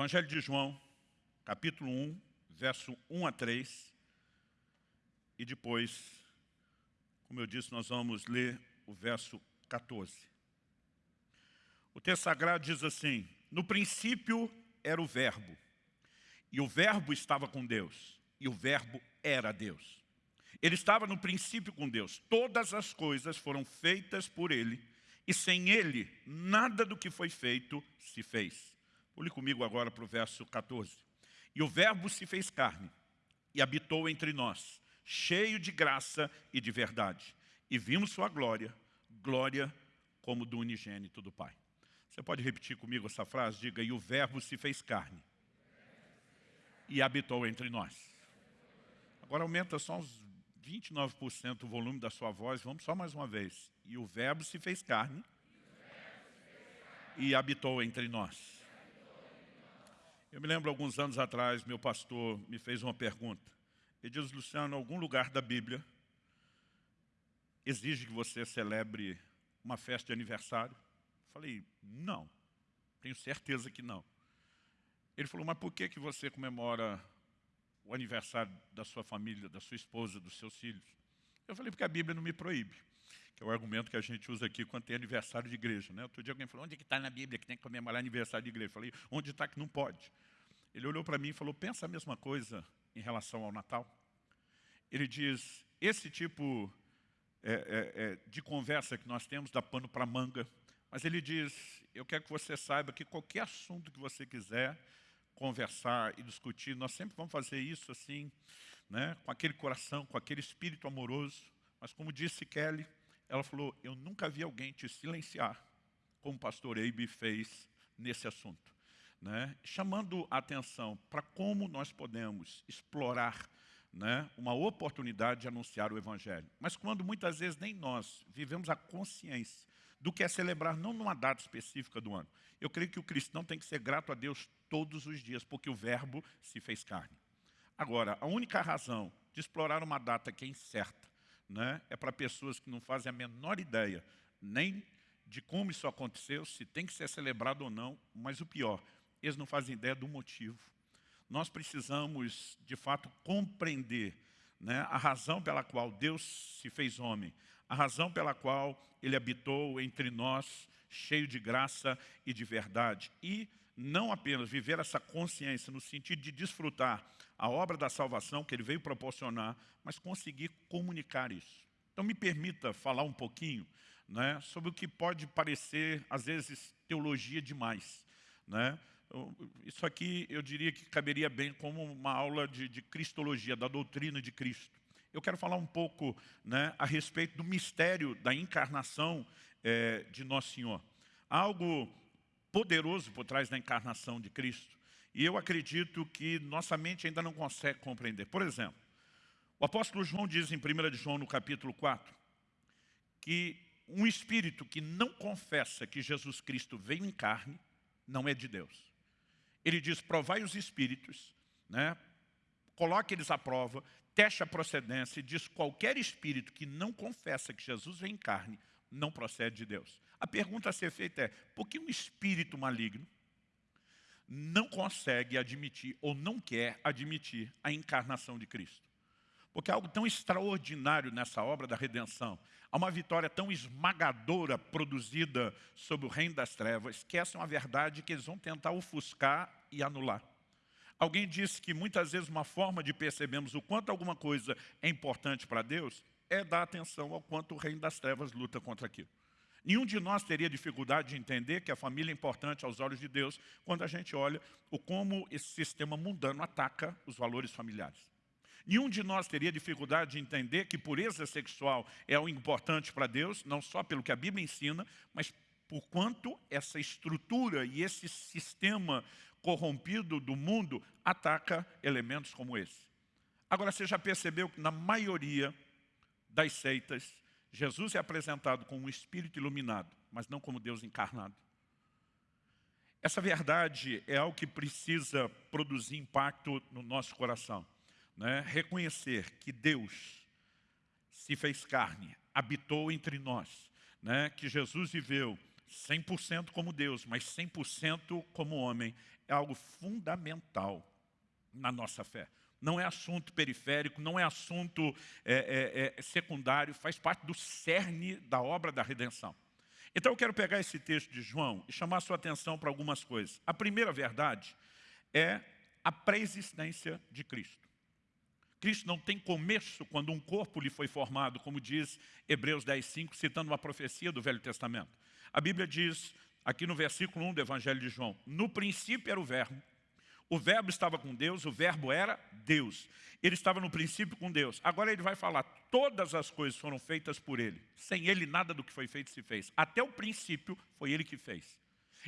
Evangelho de João, capítulo 1, verso 1 a 3. E depois, como eu disse, nós vamos ler o verso 14. O texto sagrado diz assim, no princípio era o verbo, e o verbo estava com Deus, e o verbo era Deus. Ele estava no princípio com Deus. Todas as coisas foram feitas por Ele, e sem Ele, nada do que foi feito se fez. Olhe comigo agora para o verso 14. E o verbo se fez carne e habitou entre nós, cheio de graça e de verdade. E vimos sua glória, glória como do unigênito do Pai. Você pode repetir comigo essa frase? Diga, e o verbo se fez carne e habitou entre nós. Agora aumenta só uns 29% o volume da sua voz. Vamos só mais uma vez. E o verbo se fez carne e habitou entre nós. Eu me lembro, alguns anos atrás, meu pastor me fez uma pergunta. Ele diz, Luciano, algum lugar da Bíblia exige que você celebre uma festa de aniversário? Eu falei, não, tenho certeza que não. Ele falou, mas por que, que você comemora o aniversário da sua família, da sua esposa, dos seus filhos? Eu falei, porque a Bíblia não me proíbe que é o argumento que a gente usa aqui quando tem aniversário de igreja. Né? Outro dia alguém falou, onde é que está na Bíblia que tem que comemorar aniversário de igreja? Eu falei, onde está que não pode? Ele olhou para mim e falou, pensa a mesma coisa em relação ao Natal. Ele diz, esse tipo é, é, é, de conversa que nós temos dá pano para manga, mas ele diz, eu quero que você saiba que qualquer assunto que você quiser conversar e discutir, nós sempre vamos fazer isso assim, né, com aquele coração, com aquele espírito amoroso, mas como disse Kelly, ela falou, eu nunca vi alguém te silenciar, como o pastor Eibe fez nesse assunto. Né? Chamando a atenção para como nós podemos explorar né, uma oportunidade de anunciar o Evangelho. Mas quando muitas vezes nem nós vivemos a consciência do que é celebrar, não numa data específica do ano. Eu creio que o cristão tem que ser grato a Deus todos os dias, porque o verbo se fez carne. Agora, a única razão de explorar uma data que é incerta, né, é para pessoas que não fazem a menor ideia nem de como isso aconteceu, se tem que ser celebrado ou não, mas o pior, eles não fazem ideia do motivo. Nós precisamos, de fato, compreender né, a razão pela qual Deus se fez homem, a razão pela qual Ele habitou entre nós, cheio de graça e de verdade. E não apenas viver essa consciência no sentido de desfrutar a obra da salvação que Ele veio proporcionar, mas conseguir comunicar isso. Então me permita falar um pouquinho né, sobre o que pode parecer, às vezes, teologia demais. Né? Isso aqui eu diria que caberia bem como uma aula de, de cristologia, da doutrina de Cristo. Eu quero falar um pouco né, a respeito do mistério da encarnação é, de Nosso Senhor. Algo poderoso por trás da encarnação de Cristo. E eu acredito que nossa mente ainda não consegue compreender. Por exemplo, o apóstolo João diz em 1 João, no capítulo 4, que um espírito que não confessa que Jesus Cristo veio em carne, não é de Deus. Ele diz, provai os espíritos, né? coloque eles à prova, teste a procedência e diz, qualquer espírito que não confessa que Jesus veio em carne, não procede de Deus. A pergunta a ser feita é, por que um espírito maligno não consegue admitir ou não quer admitir a encarnação de Cristo. Porque há algo tão extraordinário nessa obra da redenção, há uma vitória tão esmagadora produzida sobre o reino das trevas, que essa é uma verdade que eles vão tentar ofuscar e anular. Alguém disse que muitas vezes uma forma de percebermos o quanto alguma coisa é importante para Deus é dar atenção ao quanto o reino das trevas luta contra aquilo. Nenhum de nós teria dificuldade de entender que a família é importante aos olhos de Deus quando a gente olha o como esse sistema mundano ataca os valores familiares. Nenhum de nós teria dificuldade de entender que pureza sexual é algo importante para Deus, não só pelo que a Bíblia ensina, mas por quanto essa estrutura e esse sistema corrompido do mundo ataca elementos como esse. Agora, você já percebeu que na maioria das seitas, Jesus é apresentado como um espírito iluminado, mas não como Deus encarnado. Essa verdade é algo que precisa produzir impacto no nosso coração. Né? Reconhecer que Deus se fez carne, habitou entre nós, né? que Jesus viveu 100% como Deus, mas 100% como homem, é algo fundamental na nossa fé. Não é assunto periférico, não é assunto é, é, é, secundário, faz parte do cerne da obra da redenção. Então eu quero pegar esse texto de João e chamar sua atenção para algumas coisas. A primeira verdade é a pré-existência de Cristo. Cristo não tem começo quando um corpo lhe foi formado, como diz Hebreus 10, 5, citando uma profecia do Velho Testamento. A Bíblia diz, aqui no versículo 1 do Evangelho de João, no princípio era o verbo, o verbo estava com Deus, o verbo era Deus. Ele estava no princípio com Deus. Agora ele vai falar, todas as coisas foram feitas por ele. Sem ele nada do que foi feito se fez. Até o princípio foi ele que fez.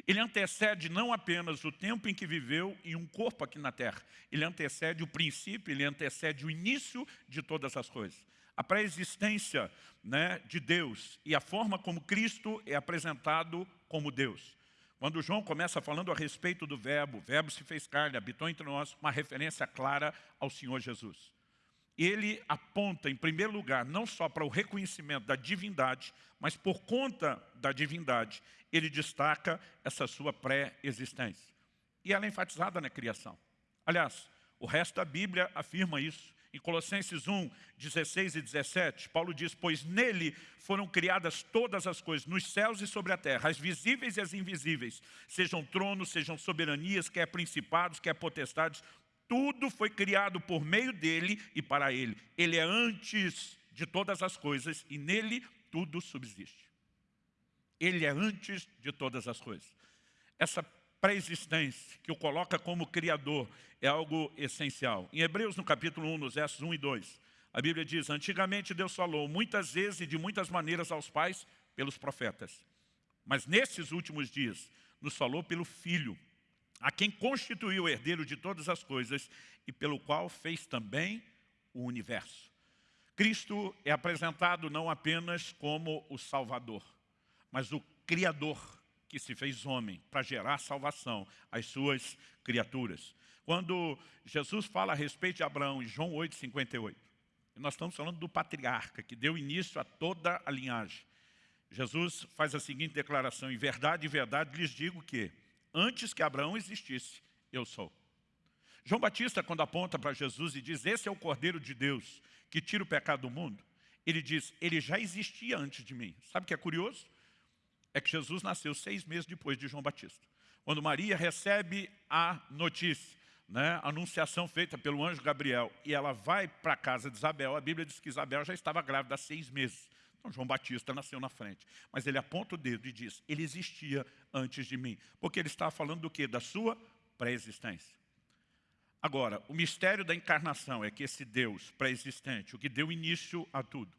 Ele antecede não apenas o tempo em que viveu em um corpo aqui na terra. Ele antecede o princípio, ele antecede o início de todas as coisas. A pré-existência né, de Deus e a forma como Cristo é apresentado como Deus. Quando João começa falando a respeito do verbo, o verbo se fez carne, habitou entre nós, uma referência clara ao Senhor Jesus. Ele aponta, em primeiro lugar, não só para o reconhecimento da divindade, mas por conta da divindade, ele destaca essa sua pré-existência. E ela é enfatizada na criação. Aliás, o resto da Bíblia afirma isso. Em Colossenses 1, 16 e 17, Paulo diz, pois nele foram criadas todas as coisas, nos céus e sobre a terra, as visíveis e as invisíveis, sejam tronos, sejam soberanias, quer principados, quer potestades, tudo foi criado por meio dele e para ele. Ele é antes de todas as coisas e nele tudo subsiste. Ele é antes de todas as coisas. Essa pré-existência, que o coloca como Criador, é algo essencial. Em Hebreus, no capítulo 1, nos versos 1 e 2, a Bíblia diz, antigamente Deus falou muitas vezes e de muitas maneiras aos pais pelos profetas. Mas nesses últimos dias, nos falou pelo Filho, a quem constituiu o herdeiro de todas as coisas e pelo qual fez também o universo. Cristo é apresentado não apenas como o Salvador, mas o Criador que se fez homem para gerar salvação às suas criaturas. Quando Jesus fala a respeito de Abraão em João 8, 58, nós estamos falando do patriarca que deu início a toda a linhagem. Jesus faz a seguinte declaração, em verdade, em verdade lhes digo que antes que Abraão existisse, eu sou. João Batista, quando aponta para Jesus e diz, esse é o Cordeiro de Deus que tira o pecado do mundo, ele diz, ele já existia antes de mim. Sabe o que é curioso? É que Jesus nasceu seis meses depois de João Batista. Quando Maria recebe a notícia, né, a anunciação feita pelo anjo Gabriel, e ela vai para a casa de Isabel, a Bíblia diz que Isabel já estava grávida há seis meses. Então João Batista nasceu na frente. Mas ele aponta o dedo e diz, ele existia antes de mim. Porque ele estava falando do quê? Da sua pré-existência. Agora, o mistério da encarnação é que esse Deus pré-existente, o que deu início a tudo,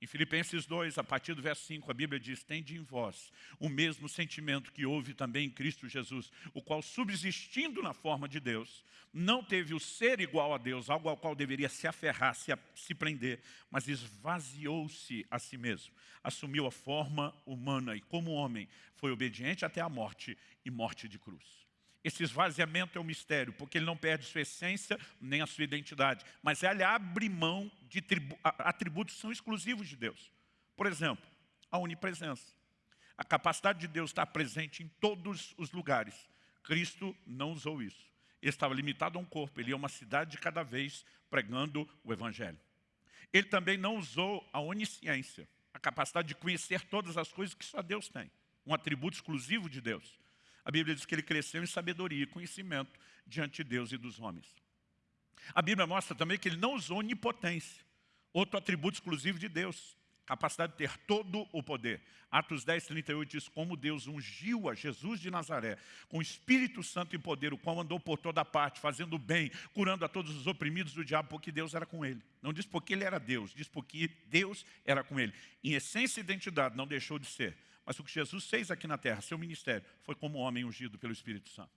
em Filipenses 2, a partir do verso 5, a Bíblia diz, Tende em vós o mesmo sentimento que houve também em Cristo Jesus, o qual, subsistindo na forma de Deus, não teve o ser igual a Deus, algo ao qual deveria se aferrar, se, se prender, mas esvaziou-se a si mesmo, assumiu a forma humana e, como homem, foi obediente até a morte e morte de cruz. Esse esvaziamento é um mistério, porque ele não perde sua essência nem a sua identidade, mas ele abre mão de atributos que são exclusivos de Deus. Por exemplo, a onipresença. A capacidade de Deus estar presente em todos os lugares. Cristo não usou isso. Ele estava limitado a um corpo, ele ia a uma cidade de cada vez pregando o Evangelho. Ele também não usou a onisciência, a capacidade de conhecer todas as coisas que só Deus tem. Um atributo exclusivo de Deus. A Bíblia diz que ele cresceu em sabedoria e conhecimento diante de Deus e dos homens. A Bíblia mostra também que ele não usou onipotência, outro atributo exclusivo de Deus, capacidade de ter todo o poder. Atos 10, 38 diz, como Deus ungiu a Jesus de Nazaré, com o Espírito Santo e poder, o qual andou por toda parte, fazendo bem, curando a todos os oprimidos do diabo, porque Deus era com ele. Não diz porque ele era Deus, diz porque Deus era com ele. Em essência e identidade, não deixou de ser. Mas o que Jesus fez aqui na terra, seu ministério, foi como homem ungido pelo Espírito Santo.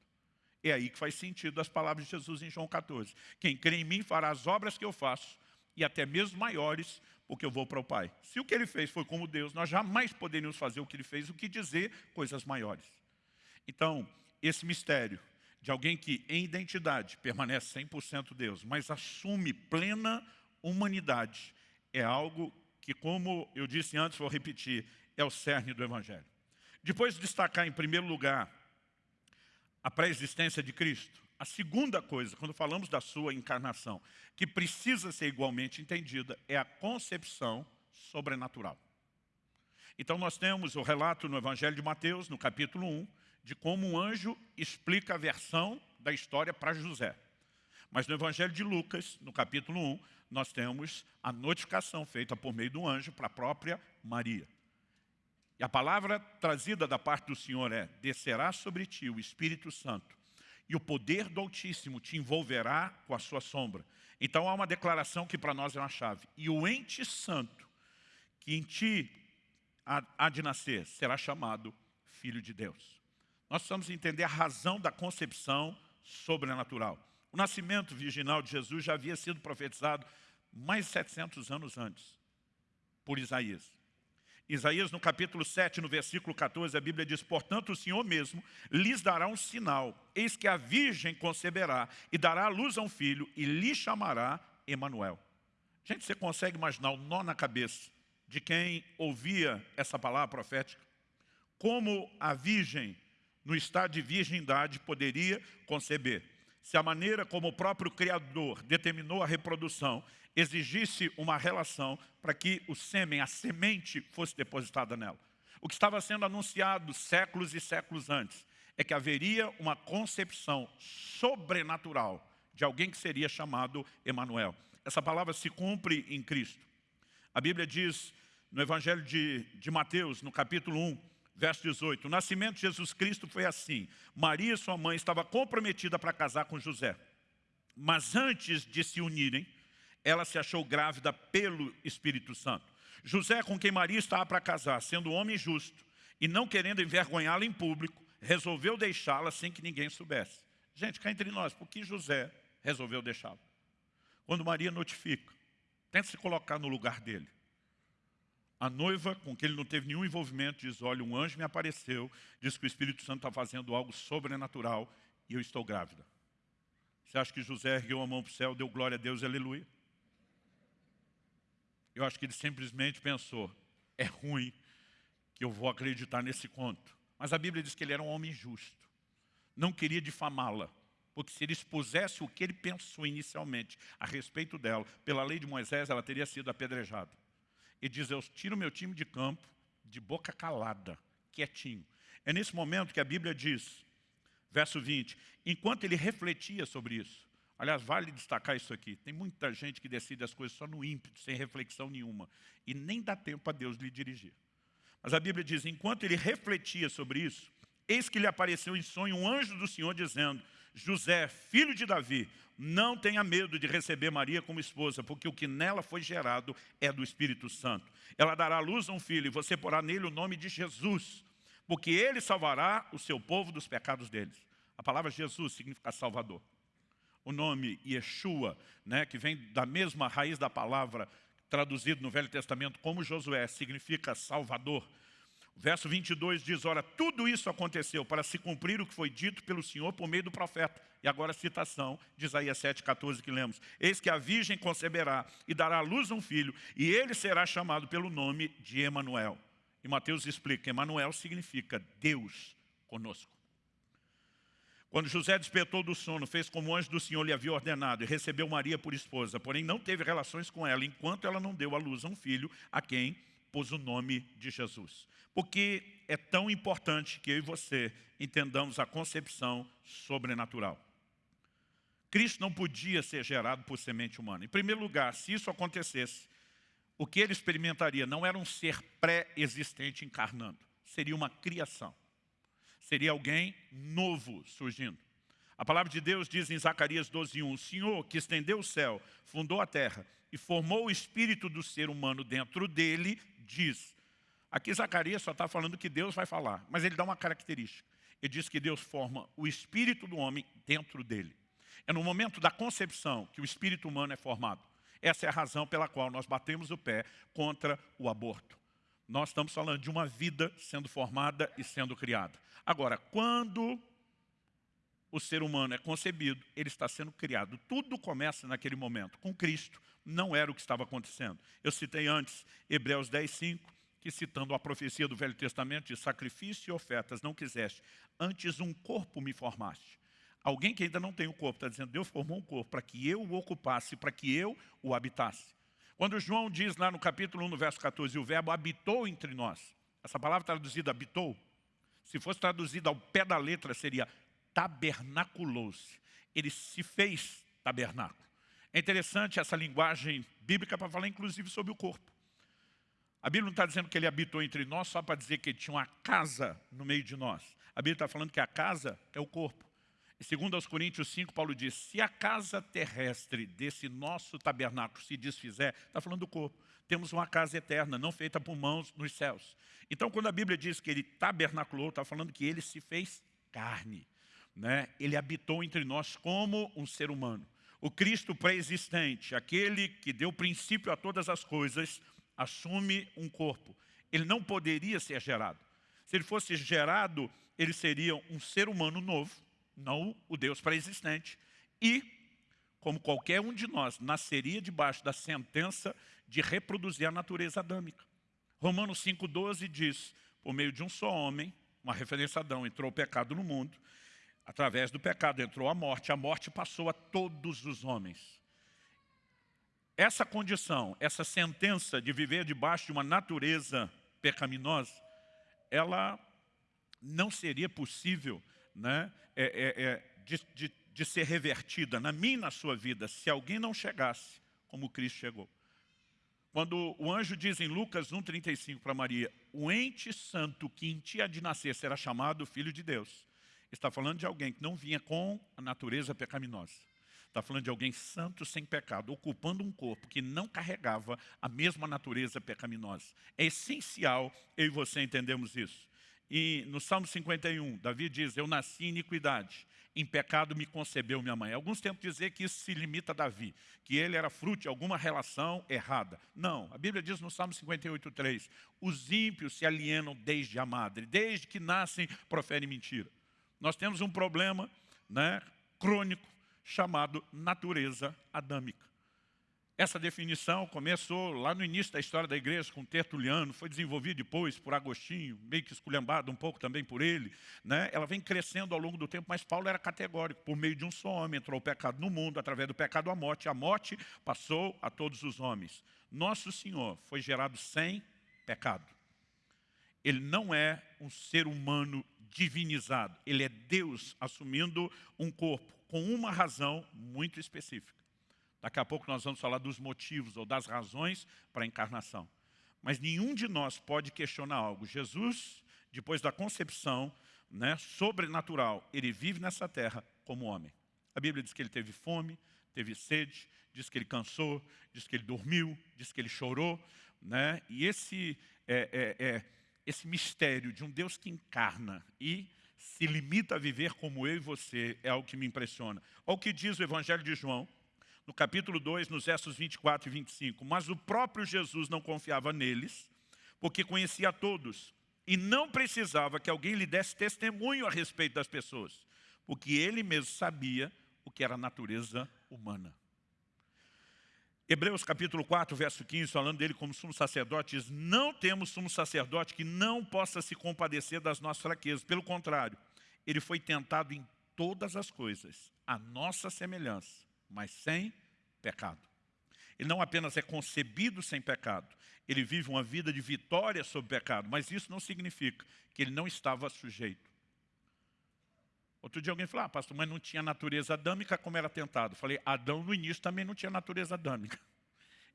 É aí que faz sentido as palavras de Jesus em João 14. Quem crê em mim fará as obras que eu faço, e até mesmo maiores, porque eu vou para o Pai. Se o que ele fez foi como Deus, nós jamais poderíamos fazer o que ele fez, o que dizer coisas maiores. Então, esse mistério de alguém que em identidade permanece 100% Deus, mas assume plena humanidade, é algo que, como eu disse antes, vou repetir, é o cerne do Evangelho. Depois de destacar, em primeiro lugar, a pré-existência de Cristo, a segunda coisa, quando falamos da sua encarnação, que precisa ser igualmente entendida, é a concepção sobrenatural. Então nós temos o relato no Evangelho de Mateus, no capítulo 1, de como um anjo explica a versão da história para José. Mas no Evangelho de Lucas, no capítulo 1, nós temos a notificação feita por meio do anjo para a própria Maria. E a palavra trazida da parte do Senhor é, descerá sobre ti o Espírito Santo, e o poder do Altíssimo te envolverá com a sua sombra. Então há uma declaração que para nós é uma chave. E o ente santo, que em ti há de nascer, será chamado Filho de Deus. Nós precisamos entender a razão da concepção sobrenatural. O nascimento virginal de Jesus já havia sido profetizado mais de 700 anos antes, por Isaías. Isaías, no capítulo 7, no versículo 14, a Bíblia diz, Portanto, o Senhor mesmo lhes dará um sinal, eis que a virgem conceberá e dará à luz a um filho e lhe chamará Emanuel. Gente, você consegue imaginar o nó na cabeça de quem ouvia essa palavra profética? Como a virgem, no estado de virgindade, poderia conceber? Se a maneira como o próprio Criador determinou a reprodução exigisse uma relação para que o sêmen, a semente, fosse depositada nela. O que estava sendo anunciado séculos e séculos antes é que haveria uma concepção sobrenatural de alguém que seria chamado Emanuel. Essa palavra se cumpre em Cristo. A Bíblia diz no Evangelho de, de Mateus, no capítulo 1, verso 18, o nascimento de Jesus Cristo foi assim. Maria, sua mãe, estava comprometida para casar com José. Mas antes de se unirem, ela se achou grávida pelo Espírito Santo. José, com quem Maria estava para casar, sendo homem justo e não querendo envergonhá-la em público, resolveu deixá-la sem que ninguém soubesse. Gente, cá entre nós, por que José resolveu deixá-la? Quando Maria notifica, tenta se colocar no lugar dele. A noiva, com quem ele não teve nenhum envolvimento, diz, olha, um anjo me apareceu, diz que o Espírito Santo está fazendo algo sobrenatural e eu estou grávida. Você acha que José ergueu a mão para o céu, deu glória a Deus, aleluia? Eu acho que ele simplesmente pensou, é ruim que eu vou acreditar nesse conto. Mas a Bíblia diz que ele era um homem justo. Não queria difamá-la, porque se ele expusesse o que ele pensou inicialmente a respeito dela, pela lei de Moisés, ela teria sido apedrejada. E diz, eu tiro meu time de campo de boca calada, quietinho. É nesse momento que a Bíblia diz, verso 20, enquanto ele refletia sobre isso, Aliás, vale destacar isso aqui. Tem muita gente que decide as coisas só no ímpeto, sem reflexão nenhuma. E nem dá tempo a Deus lhe dirigir. Mas a Bíblia diz, enquanto ele refletia sobre isso, eis que lhe apareceu em sonho um anjo do Senhor dizendo, José, filho de Davi, não tenha medo de receber Maria como esposa, porque o que nela foi gerado é do Espírito Santo. Ela dará à luz a um filho e você porá nele o nome de Jesus, porque ele salvará o seu povo dos pecados deles. A palavra Jesus significa Salvador o nome Yeshua, né, que vem da mesma raiz da palavra traduzido no Velho Testamento como Josué, significa Salvador. O verso 22 diz, ora, tudo isso aconteceu para se cumprir o que foi dito pelo Senhor por meio do profeta. E agora a citação de Isaías 7,14 que lemos. Eis que a virgem conceberá e dará à luz um filho, e ele será chamado pelo nome de Emanuel. E Mateus explica, Emanuel significa Deus conosco. Quando José despertou do sono, fez como o anjo do Senhor lhe havia ordenado e recebeu Maria por esposa, porém não teve relações com ela, enquanto ela não deu à luz a um filho, a quem pôs o nome de Jesus. Porque é tão importante que eu e você entendamos a concepção sobrenatural. Cristo não podia ser gerado por semente humana. Em primeiro lugar, se isso acontecesse, o que ele experimentaria não era um ser pré-existente encarnando, seria uma criação seria alguém novo surgindo. A palavra de Deus diz em Zacarias 12:1, o Senhor que estendeu o céu, fundou a terra e formou o espírito do ser humano dentro dele, diz. Aqui Zacarias só está falando que Deus vai falar, mas ele dá uma característica. Ele diz que Deus forma o espírito do homem dentro dele. É no momento da concepção que o espírito humano é formado. Essa é a razão pela qual nós batemos o pé contra o aborto. Nós estamos falando de uma vida sendo formada e sendo criada. Agora, quando o ser humano é concebido, ele está sendo criado. Tudo começa naquele momento. Com Cristo, não era o que estava acontecendo. Eu citei antes Hebreus 10, 5, que citando a profecia do Velho Testamento, de sacrifício e ofertas não quiseste, antes um corpo me formaste. Alguém que ainda não tem o um corpo, está dizendo, Deus formou um corpo para que eu o ocupasse, para que eu o habitasse. Quando João diz lá no capítulo 1, no verso 14, o verbo habitou entre nós, essa palavra traduzida habitou, se fosse traduzida ao pé da letra, seria tabernaculou-se. Ele se fez tabernáculo. É interessante essa linguagem bíblica para falar inclusive sobre o corpo. A Bíblia não está dizendo que ele habitou entre nós só para dizer que ele tinha uma casa no meio de nós. A Bíblia está falando que a casa é o corpo. Segundo aos Coríntios 5, Paulo diz, se a casa terrestre desse nosso tabernáculo se desfizer, está falando do corpo. Temos uma casa eterna, não feita por mãos nos céus. Então, quando a Bíblia diz que ele tabernaculou, está falando que ele se fez carne. Né? Ele habitou entre nós como um ser humano. O Cristo pré-existente, aquele que deu princípio a todas as coisas, assume um corpo. Ele não poderia ser gerado. Se ele fosse gerado, ele seria um ser humano novo, não o Deus pré-existente. E, como qualquer um de nós, nasceria debaixo da sentença de reproduzir a natureza adâmica. Romanos 5,12 diz, por meio de um só homem, uma referência a Adão, entrou o pecado no mundo, através do pecado entrou a morte, a morte passou a todos os homens. Essa condição, essa sentença de viver debaixo de uma natureza pecaminosa, ela não seria possível né, é, é, é, de, de, de ser revertida na minha e na sua vida se alguém não chegasse como Cristo chegou. Quando o anjo diz em Lucas 1,35 para Maria, o ente santo que em ti há de nascer será chamado Filho de Deus. Está falando de alguém que não vinha com a natureza pecaminosa. Está falando de alguém santo sem pecado, ocupando um corpo que não carregava a mesma natureza pecaminosa. É essencial eu e você entendemos isso. E no Salmo 51, Davi diz, eu nasci em iniquidade, em pecado me concebeu minha mãe. Alguns tentam dizer que isso se limita a Davi, que ele era fruto de alguma relação errada. Não, a Bíblia diz no Salmo 58, 3, os ímpios se alienam desde a madre, desde que nascem proferem mentira. Nós temos um problema né, crônico chamado natureza adâmica. Essa definição começou lá no início da história da igreja com Tertuliano, foi desenvolvida depois por Agostinho, meio que esculhambado um pouco também por ele. Né? Ela vem crescendo ao longo do tempo, mas Paulo era categórico. Por meio de um só homem entrou o pecado no mundo, através do pecado a morte. A morte passou a todos os homens. Nosso Senhor foi gerado sem pecado. Ele não é um ser humano divinizado. Ele é Deus assumindo um corpo com uma razão muito específica. Daqui a pouco nós vamos falar dos motivos ou das razões para a encarnação. Mas nenhum de nós pode questionar algo. Jesus, depois da concepção né, sobrenatural, ele vive nessa terra como homem. A Bíblia diz que ele teve fome, teve sede, diz que ele cansou, diz que ele dormiu, diz que ele chorou. Né? E esse, é, é, é, esse mistério de um Deus que encarna e se limita a viver como eu e você é algo que me impressiona. Olha o que diz o Evangelho de João, no capítulo 2, nos versos 24 e 25. Mas o próprio Jesus não confiava neles, porque conhecia todos, e não precisava que alguém lhe desse testemunho a respeito das pessoas, porque ele mesmo sabia o que era a natureza humana. Hebreus capítulo 4, verso 15, falando dele como sumo sacerdote, diz, não temos sumo sacerdote que não possa se compadecer das nossas fraquezas. Pelo contrário, ele foi tentado em todas as coisas, a nossa semelhança, mas sem pecado. Ele não apenas é concebido sem pecado, ele vive uma vida de vitória sobre o pecado, mas isso não significa que ele não estava sujeito. Outro dia alguém falou, ah, pastor, mas não tinha natureza adâmica como era tentado. falei, Adão no início também não tinha natureza adâmica.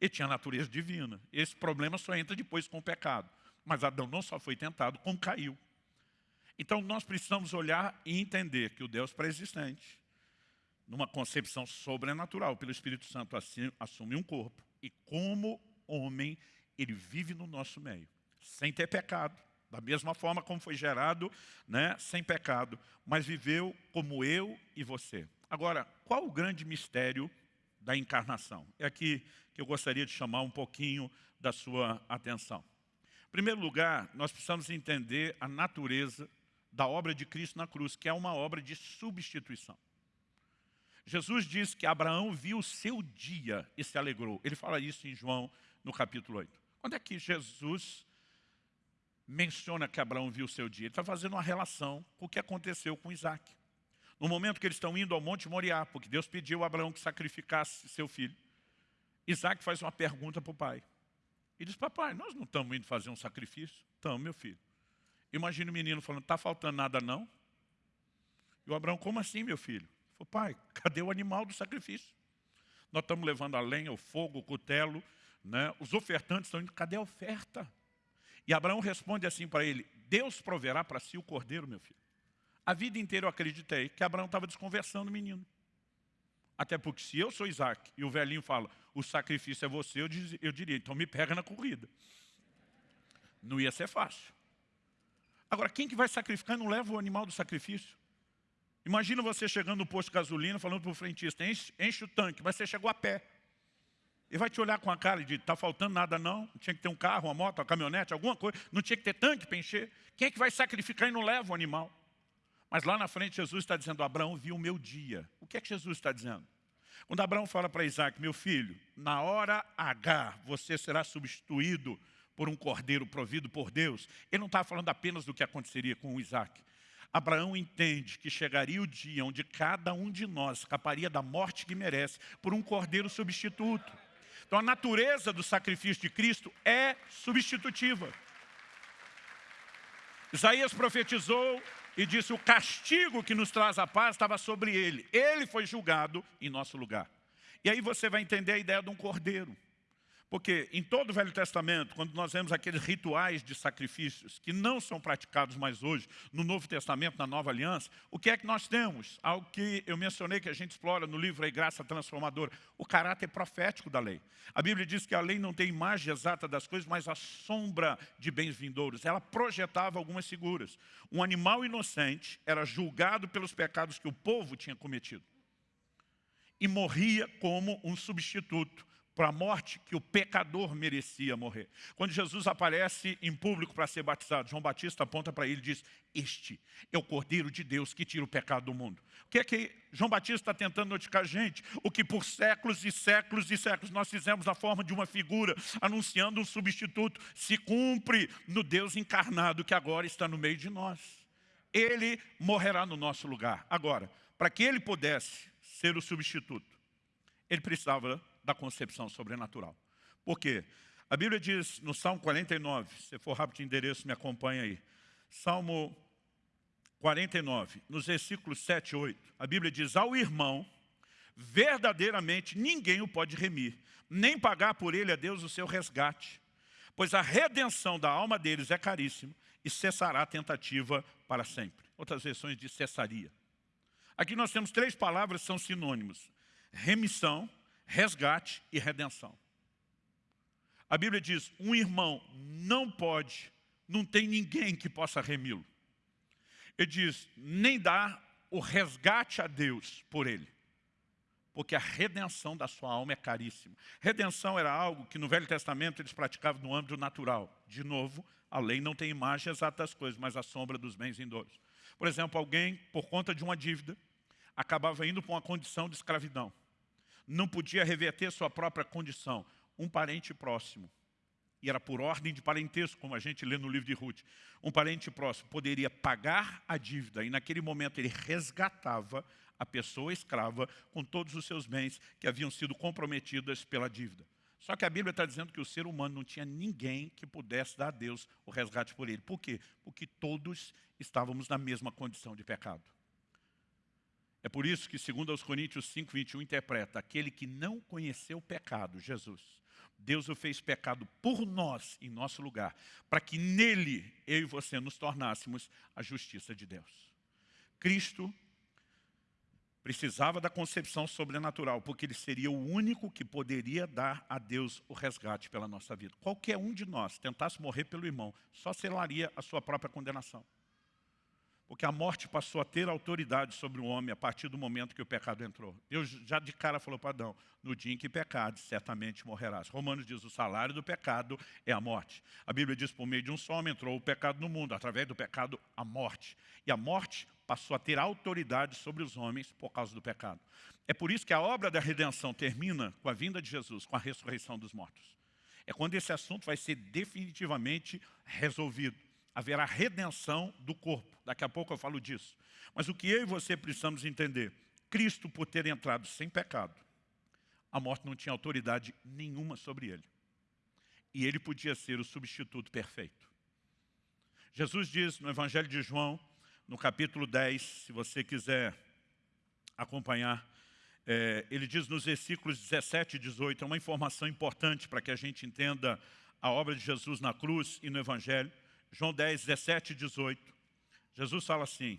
Ele tinha natureza divina. Esse problema só entra depois com o pecado. Mas Adão não só foi tentado, como caiu. Então nós precisamos olhar e entender que o Deus pré-existente, numa concepção sobrenatural, pelo Espírito Santo assume um corpo. E como homem, ele vive no nosso meio, sem ter pecado, da mesma forma como foi gerado, né, sem pecado, mas viveu como eu e você. Agora, qual o grande mistério da encarnação? É aqui que eu gostaria de chamar um pouquinho da sua atenção. Em primeiro lugar, nós precisamos entender a natureza da obra de Cristo na cruz, que é uma obra de substituição. Jesus diz que Abraão viu o seu dia e se alegrou. Ele fala isso em João, no capítulo 8. Quando é que Jesus menciona que Abraão viu o seu dia. Ele está fazendo uma relação com o que aconteceu com Isaac. No momento que eles estão indo ao Monte Moriá, porque Deus pediu a Abraão que sacrificasse seu filho, Isaac faz uma pergunta para o pai. Ele diz, papai, nós não estamos indo fazer um sacrifício? Estamos, meu filho. Imagina o menino falando, está faltando nada não? E o Abraão, como assim, meu filho? Pai, cadê o animal do sacrifício? Nós estamos levando a lenha, o fogo, o cutelo, né? os ofertantes estão indo, cadê a oferta? E Abraão responde assim para ele, Deus proverá para si o cordeiro, meu filho. A vida inteira eu acreditei que Abraão estava desconversando o menino. Até porque se eu sou Isaac e o velhinho fala, o sacrifício é você, eu, diz, eu diria, então me pega na corrida. Não ia ser fácil. Agora, quem que vai sacrificar e não leva o animal do sacrifício? Imagina você chegando no posto de gasolina, falando para o frentista, enche, enche o tanque, mas você chegou a pé. Ele vai te olhar com a cara de, está faltando nada não, tinha que ter um carro, uma moto, uma caminhonete, alguma coisa, não tinha que ter tanque para encher. Quem é que vai sacrificar e não leva o animal? Mas lá na frente Jesus está dizendo, Abraão viu o meu dia. O que é que Jesus está dizendo? Quando Abraão fala para Isaac, meu filho, na hora H você será substituído por um cordeiro provido por Deus. Ele não está falando apenas do que aconteceria com Isaac. Abraão entende que chegaria o dia onde cada um de nós escaparia da morte que merece por um cordeiro substituto. Então a natureza do sacrifício de Cristo é substitutiva. Isaías profetizou e disse, o castigo que nos traz a paz estava sobre ele. Ele foi julgado em nosso lugar. E aí você vai entender a ideia de um cordeiro. Porque em todo o Velho Testamento, quando nós vemos aqueles rituais de sacrifícios que não são praticados mais hoje, no Novo Testamento, na Nova Aliança, o que é que nós temos? Algo que eu mencionei que a gente explora no livro A Graça Transformadora, o caráter profético da lei. A Bíblia diz que a lei não tem imagem exata das coisas, mas a sombra de bens vindouros. Ela projetava algumas figuras. Um animal inocente era julgado pelos pecados que o povo tinha cometido. E morria como um substituto para a morte que o pecador merecia morrer. Quando Jesus aparece em público para ser batizado, João Batista aponta para ele e diz, este é o Cordeiro de Deus que tira o pecado do mundo. O que é que João Batista está tentando notificar a gente? O que por séculos e séculos e séculos nós fizemos na forma de uma figura, anunciando um substituto, se cumpre no Deus encarnado que agora está no meio de nós. Ele morrerá no nosso lugar. Agora, para que ele pudesse ser o substituto, ele precisava da concepção sobrenatural. Por quê? A Bíblia diz no Salmo 49, se for rápido de endereço, me acompanha aí. Salmo 49, nos versículos 7 e 8, a Bíblia diz, ao irmão, verdadeiramente ninguém o pode remir, nem pagar por ele a Deus o seu resgate, pois a redenção da alma deles é caríssima e cessará a tentativa para sempre. Outras versões de cessaria. Aqui nós temos três palavras que são sinônimos. Remissão, resgate e redenção. A Bíblia diz, um irmão não pode, não tem ninguém que possa remi-lo. Ele diz, nem dá o resgate a Deus por ele. Porque a redenção da sua alma é caríssima. Redenção era algo que no Velho Testamento eles praticavam no âmbito natural. De novo, a lei não tem imagem exata das coisas, mas a sombra dos bens vindouros. Por exemplo, alguém, por conta de uma dívida, acabava indo para uma condição de escravidão não podia reverter sua própria condição. Um parente próximo, e era por ordem de parentesco, como a gente lê no livro de Ruth, um parente próximo poderia pagar a dívida, e naquele momento ele resgatava a pessoa escrava com todos os seus bens que haviam sido comprometidos pela dívida. Só que a Bíblia está dizendo que o ser humano não tinha ninguém que pudesse dar a Deus o resgate por ele. Por quê? Porque todos estávamos na mesma condição de pecado. É por isso que, segundo aos Coríntios 5, 21, interpreta, aquele que não conheceu o pecado, Jesus, Deus o fez pecado por nós, em nosso lugar, para que nele, eu e você, nos tornássemos a justiça de Deus. Cristo precisava da concepção sobrenatural, porque ele seria o único que poderia dar a Deus o resgate pela nossa vida. Qualquer um de nós tentasse morrer pelo irmão, só selaria a sua própria condenação. Porque a morte passou a ter autoridade sobre o homem a partir do momento que o pecado entrou. Deus já de cara falou para Adão, no dia em que pecares, certamente morrerás. Romanos diz, o salário do pecado é a morte. A Bíblia diz, por meio de um só homem entrou o pecado no mundo, através do pecado, a morte. E a morte passou a ter autoridade sobre os homens por causa do pecado. É por isso que a obra da redenção termina com a vinda de Jesus, com a ressurreição dos mortos. É quando esse assunto vai ser definitivamente resolvido. Haverá redenção do corpo. Daqui a pouco eu falo disso. Mas o que eu e você precisamos entender, Cristo, por ter entrado sem pecado, a morte não tinha autoridade nenhuma sobre ele. E ele podia ser o substituto perfeito. Jesus diz no Evangelho de João, no capítulo 10, se você quiser acompanhar, é, ele diz nos versículos 17 e 18, é uma informação importante para que a gente entenda a obra de Jesus na cruz e no Evangelho. João 10, 17 e 18. Jesus fala assim,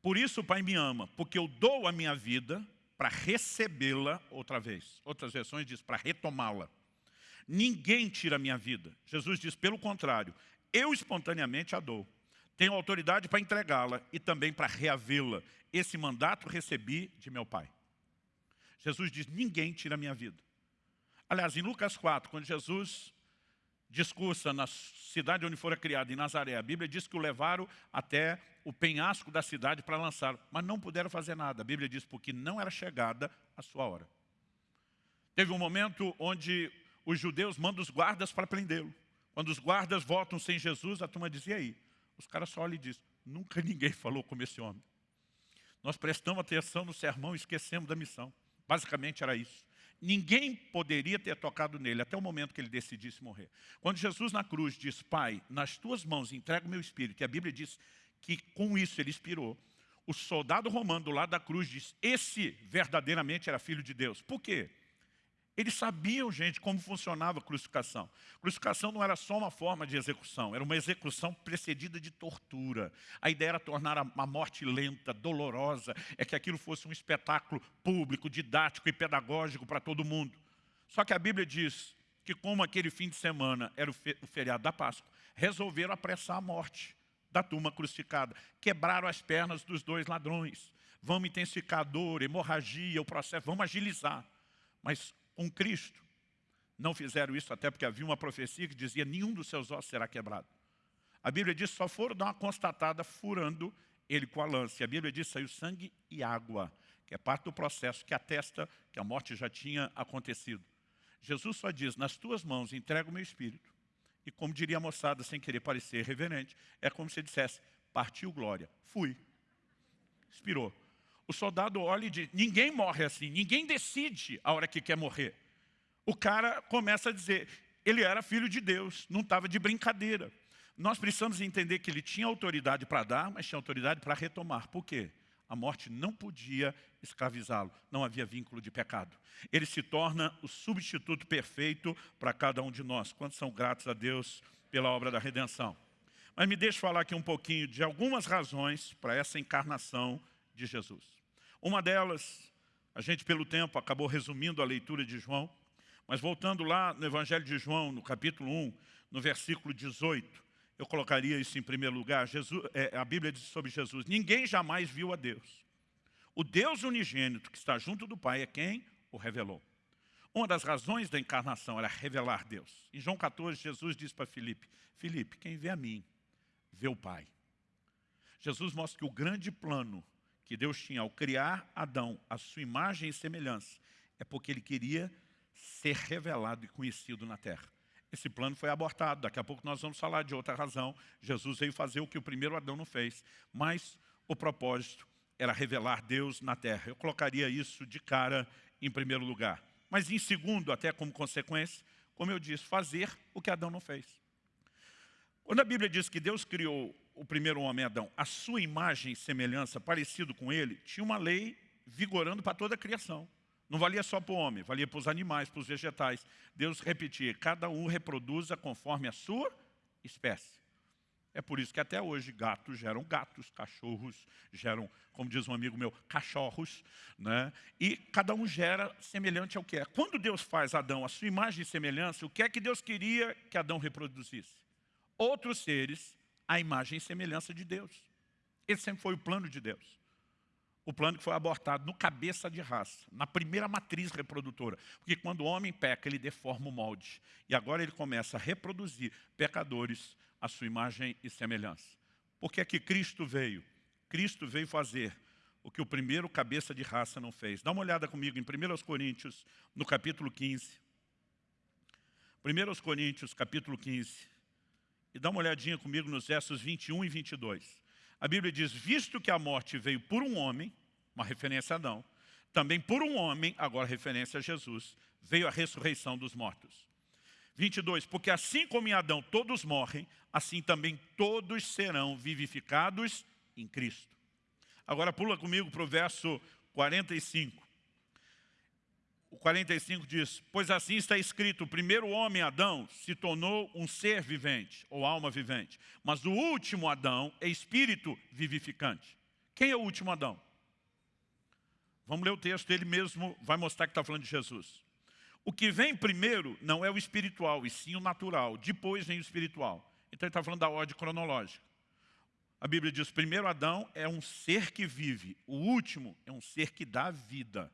Por isso o Pai me ama, porque eu dou a minha vida para recebê-la outra vez. Outras versões diz para retomá-la. Ninguém tira a minha vida. Jesus diz, pelo contrário, eu espontaneamente a dou. Tenho autoridade para entregá-la e também para reavê-la. Esse mandato recebi de meu Pai. Jesus diz, ninguém tira a minha vida. Aliás, em Lucas 4, quando Jesus discursa na cidade onde fora criado, em Nazaré, a Bíblia diz que o levaram até o penhasco da cidade para lançar, mas não puderam fazer nada. A Bíblia diz porque não era chegada a sua hora. Teve um momento onde os judeus mandam os guardas para prendê-lo. Quando os guardas voltam sem Jesus, a turma dizia aí. Os caras só olham e dizem, nunca ninguém falou como esse homem. Nós prestamos atenção no sermão e esquecemos da missão. Basicamente era isso. Ninguém poderia ter tocado nele até o momento que ele decidisse morrer. Quando Jesus na cruz diz, Pai, nas tuas mãos entrego o meu espírito, e a Bíblia diz que com isso ele expirou, o soldado romano do lado da cruz diz, esse verdadeiramente era filho de Deus. Por quê? Eles sabiam, gente, como funcionava a crucificação. Crucificação não era só uma forma de execução, era uma execução precedida de tortura. A ideia era tornar a morte lenta, dolorosa, é que aquilo fosse um espetáculo público, didático e pedagógico para todo mundo. Só que a Bíblia diz que como aquele fim de semana era o feriado da Páscoa, resolveram apressar a morte da turma crucificada. Quebraram as pernas dos dois ladrões. Vamos intensificar a dor, hemorragia, o processo, vamos agilizar. Mas com Cristo. Não fizeram isso até porque havia uma profecia que dizia nenhum dos seus ossos será quebrado. A Bíblia diz só foram dar uma constatada furando ele com a lança. E a Bíblia diz saiu sangue e água, que é parte do processo que atesta que a morte já tinha acontecido. Jesus só diz, nas tuas mãos entrego o meu espírito. E como diria a moçada, sem querer parecer reverente, é como se dissesse, partiu glória, fui. Expirou. O soldado olha e diz, ninguém morre assim, ninguém decide a hora que quer morrer. O cara começa a dizer, ele era filho de Deus, não estava de brincadeira. Nós precisamos entender que ele tinha autoridade para dar, mas tinha autoridade para retomar. Por quê? A morte não podia escravizá-lo, não havia vínculo de pecado. Ele se torna o substituto perfeito para cada um de nós. Quantos são gratos a Deus pela obra da redenção? Mas me deixe falar aqui um pouquinho de algumas razões para essa encarnação de Jesus. Uma delas, a gente pelo tempo acabou resumindo a leitura de João, mas voltando lá no Evangelho de João, no capítulo 1, no versículo 18, eu colocaria isso em primeiro lugar, Jesus, é, a Bíblia diz sobre Jesus, ninguém jamais viu a Deus. O Deus unigênito que está junto do Pai é quem o revelou. Uma das razões da encarnação era revelar Deus. Em João 14, Jesus diz para Filipe, Filipe, quem vê a mim, vê o Pai. Jesus mostra que o grande plano que Deus tinha ao criar Adão, a sua imagem e semelhança, é porque ele queria ser revelado e conhecido na terra. Esse plano foi abortado, daqui a pouco nós vamos falar de outra razão. Jesus veio fazer o que o primeiro Adão não fez, mas o propósito era revelar Deus na terra. Eu colocaria isso de cara em primeiro lugar. Mas em segundo, até como consequência, como eu disse, fazer o que Adão não fez. Quando a Bíblia diz que Deus criou o primeiro homem Adão, a sua imagem e semelhança, parecido com ele, tinha uma lei vigorando para toda a criação. Não valia só para o homem, valia para os animais, para os vegetais. Deus repetia, cada um reproduza conforme a sua espécie. É por isso que até hoje gatos geram gatos, cachorros geram, como diz um amigo meu, cachorros. Né? E cada um gera semelhante ao que é. Quando Deus faz Adão a sua imagem e semelhança, o que é que Deus queria que Adão reproduzisse? Outros seres a imagem e semelhança de Deus. Esse sempre foi o plano de Deus. O plano que foi abortado no cabeça de raça, na primeira matriz reprodutora. Porque quando o homem peca, ele deforma o molde. E agora ele começa a reproduzir pecadores à sua imagem e semelhança. Por que é que Cristo veio? Cristo veio fazer o que o primeiro cabeça de raça não fez. Dá uma olhada comigo em 1 Coríntios, no capítulo 15. 1 Coríntios, capítulo 15. E dá uma olhadinha comigo nos versos 21 e 22. A Bíblia diz, visto que a morte veio por um homem, uma referência a Adão, também por um homem, agora referência a Jesus, veio a ressurreição dos mortos. 22, porque assim como em Adão todos morrem, assim também todos serão vivificados em Cristo. Agora pula comigo para o verso 45. O 45 diz, pois assim está escrito, o primeiro homem, Adão, se tornou um ser vivente, ou alma vivente. Mas o último Adão é espírito vivificante. Quem é o último Adão? Vamos ler o texto, ele mesmo vai mostrar que está falando de Jesus. O que vem primeiro não é o espiritual, e sim o natural. Depois vem o espiritual. Então ele está falando da ordem cronológica. A Bíblia diz, primeiro Adão é um ser que vive, o último é um ser que dá vida.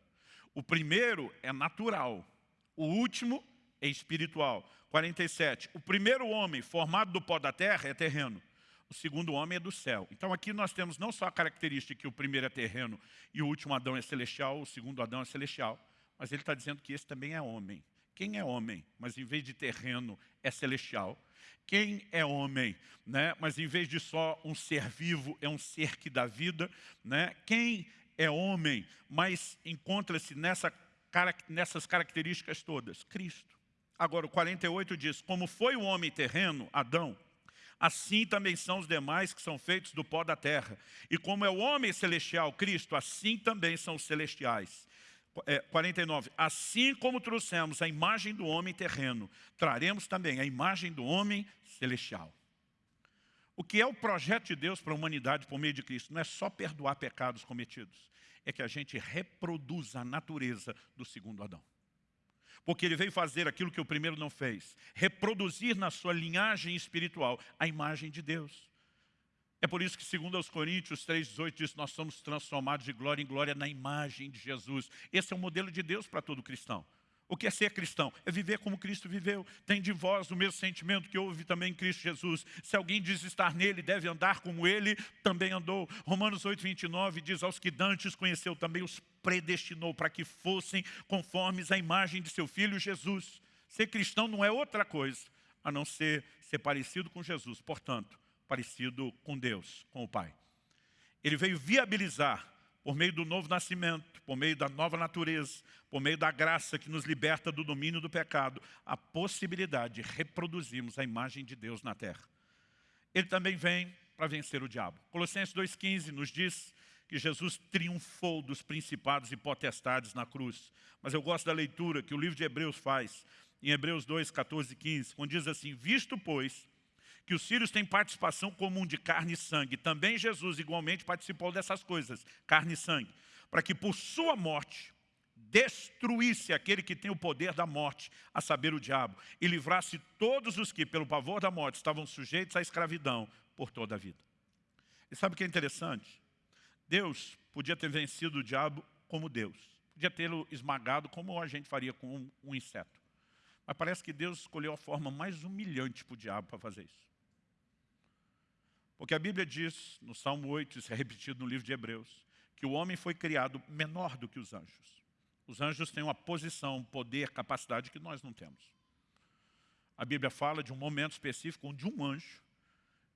O primeiro é natural, o último é espiritual. 47, o primeiro homem formado do pó da terra é terreno, o segundo homem é do céu. Então aqui nós temos não só a característica que o primeiro é terreno e o último Adão é celestial, o segundo Adão é celestial, mas ele está dizendo que esse também é homem. Quem é homem, mas em vez de terreno é celestial? Quem é homem, né? mas em vez de só um ser vivo, é um ser que dá vida? Né? Quem é homem, mas encontra-se nessa, nessas características todas? Cristo. Agora, o 48 diz, como foi o homem terreno, Adão, assim também são os demais que são feitos do pó da terra. E como é o homem celestial, Cristo, assim também são os celestiais. É, 49, assim como trouxemos a imagem do homem terreno, traremos também a imagem do homem celestial. O que é o projeto de Deus para a humanidade por meio de Cristo? Não é só perdoar pecados cometidos, é que a gente reproduza a natureza do segundo Adão porque ele veio fazer aquilo que o primeiro não fez, reproduzir na sua linhagem espiritual a imagem de Deus. É por isso que, segundo aos Coríntios 3,18 diz, nós somos transformados de glória em glória na imagem de Jesus. Esse é o modelo de Deus para todo cristão. O que é ser cristão? É viver como Cristo viveu. Tem de vós o mesmo sentimento que houve também em Cristo Jesus. Se alguém diz estar nele, deve andar como ele também andou. Romanos 8, 29 diz, aos que dantes conheceu também os predestinou para que fossem conformes à imagem de seu Filho Jesus. Ser cristão não é outra coisa, a não ser ser parecido com Jesus. Portanto, parecido com Deus, com o Pai. Ele veio viabilizar por meio do novo nascimento, por meio da nova natureza, por meio da graça que nos liberta do domínio do pecado, a possibilidade de reproduzirmos a imagem de Deus na terra. Ele também vem para vencer o diabo. Colossenses 2,15 nos diz que Jesus triunfou dos principados e potestades na cruz. Mas eu gosto da leitura que o livro de Hebreus faz, em Hebreus 2, 14 e 15, quando diz assim, visto, pois, que os filhos têm participação comum de carne e sangue. Também Jesus igualmente participou dessas coisas, carne e sangue, para que por sua morte destruísse aquele que tem o poder da morte, a saber o diabo, e livrasse todos os que, pelo pavor da morte, estavam sujeitos à escravidão por toda a vida. E sabe o que é interessante? Deus podia ter vencido o diabo como Deus. Podia tê-lo esmagado como a gente faria com um, um inseto. Mas parece que Deus escolheu a forma mais humilhante para o diabo para fazer isso. Porque a Bíblia diz, no Salmo 8, isso é repetido no livro de Hebreus, que o homem foi criado menor do que os anjos. Os anjos têm uma posição, poder, capacidade que nós não temos. A Bíblia fala de um momento específico onde um anjo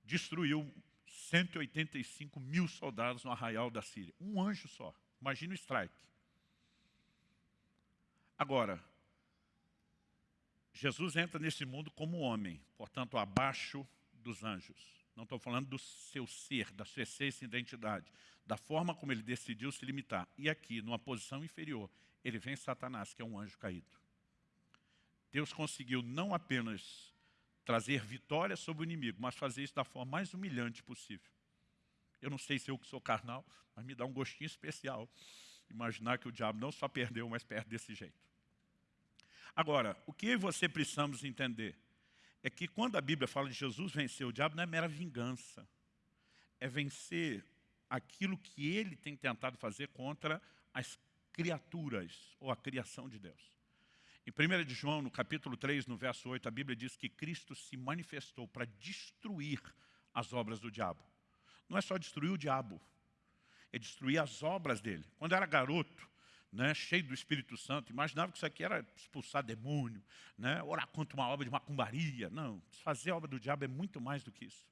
destruiu 185 mil soldados no arraial da Síria. Um anjo só. Imagina o strike. Agora, Jesus entra nesse mundo como homem, portanto, abaixo dos anjos. Não estou falando do seu ser, da sua essência e identidade, da forma como ele decidiu se limitar. E aqui, numa posição inferior, ele vem Satanás, que é um anjo caído. Deus conseguiu não apenas trazer vitória sobre o inimigo, mas fazer isso da forma mais humilhante possível. Eu não sei se eu que sou carnal, mas me dá um gostinho especial imaginar que o diabo não só perdeu, mas perde desse jeito. Agora, o que você precisamos entender? É que quando a Bíblia fala de Jesus vencer o diabo, não é mera vingança. É vencer aquilo que ele tem tentado fazer contra as criaturas, ou a criação de Deus. Em 1 de João, no capítulo 3, no verso 8, a Bíblia diz que Cristo se manifestou para destruir as obras do diabo. Não é só destruir o diabo, é destruir as obras dele. Quando eu era garoto, né, cheio do Espírito Santo, imaginava que isso aqui era expulsar demônio, né, orar contra uma obra de macumbaria. Não, fazer a obra do diabo é muito mais do que isso.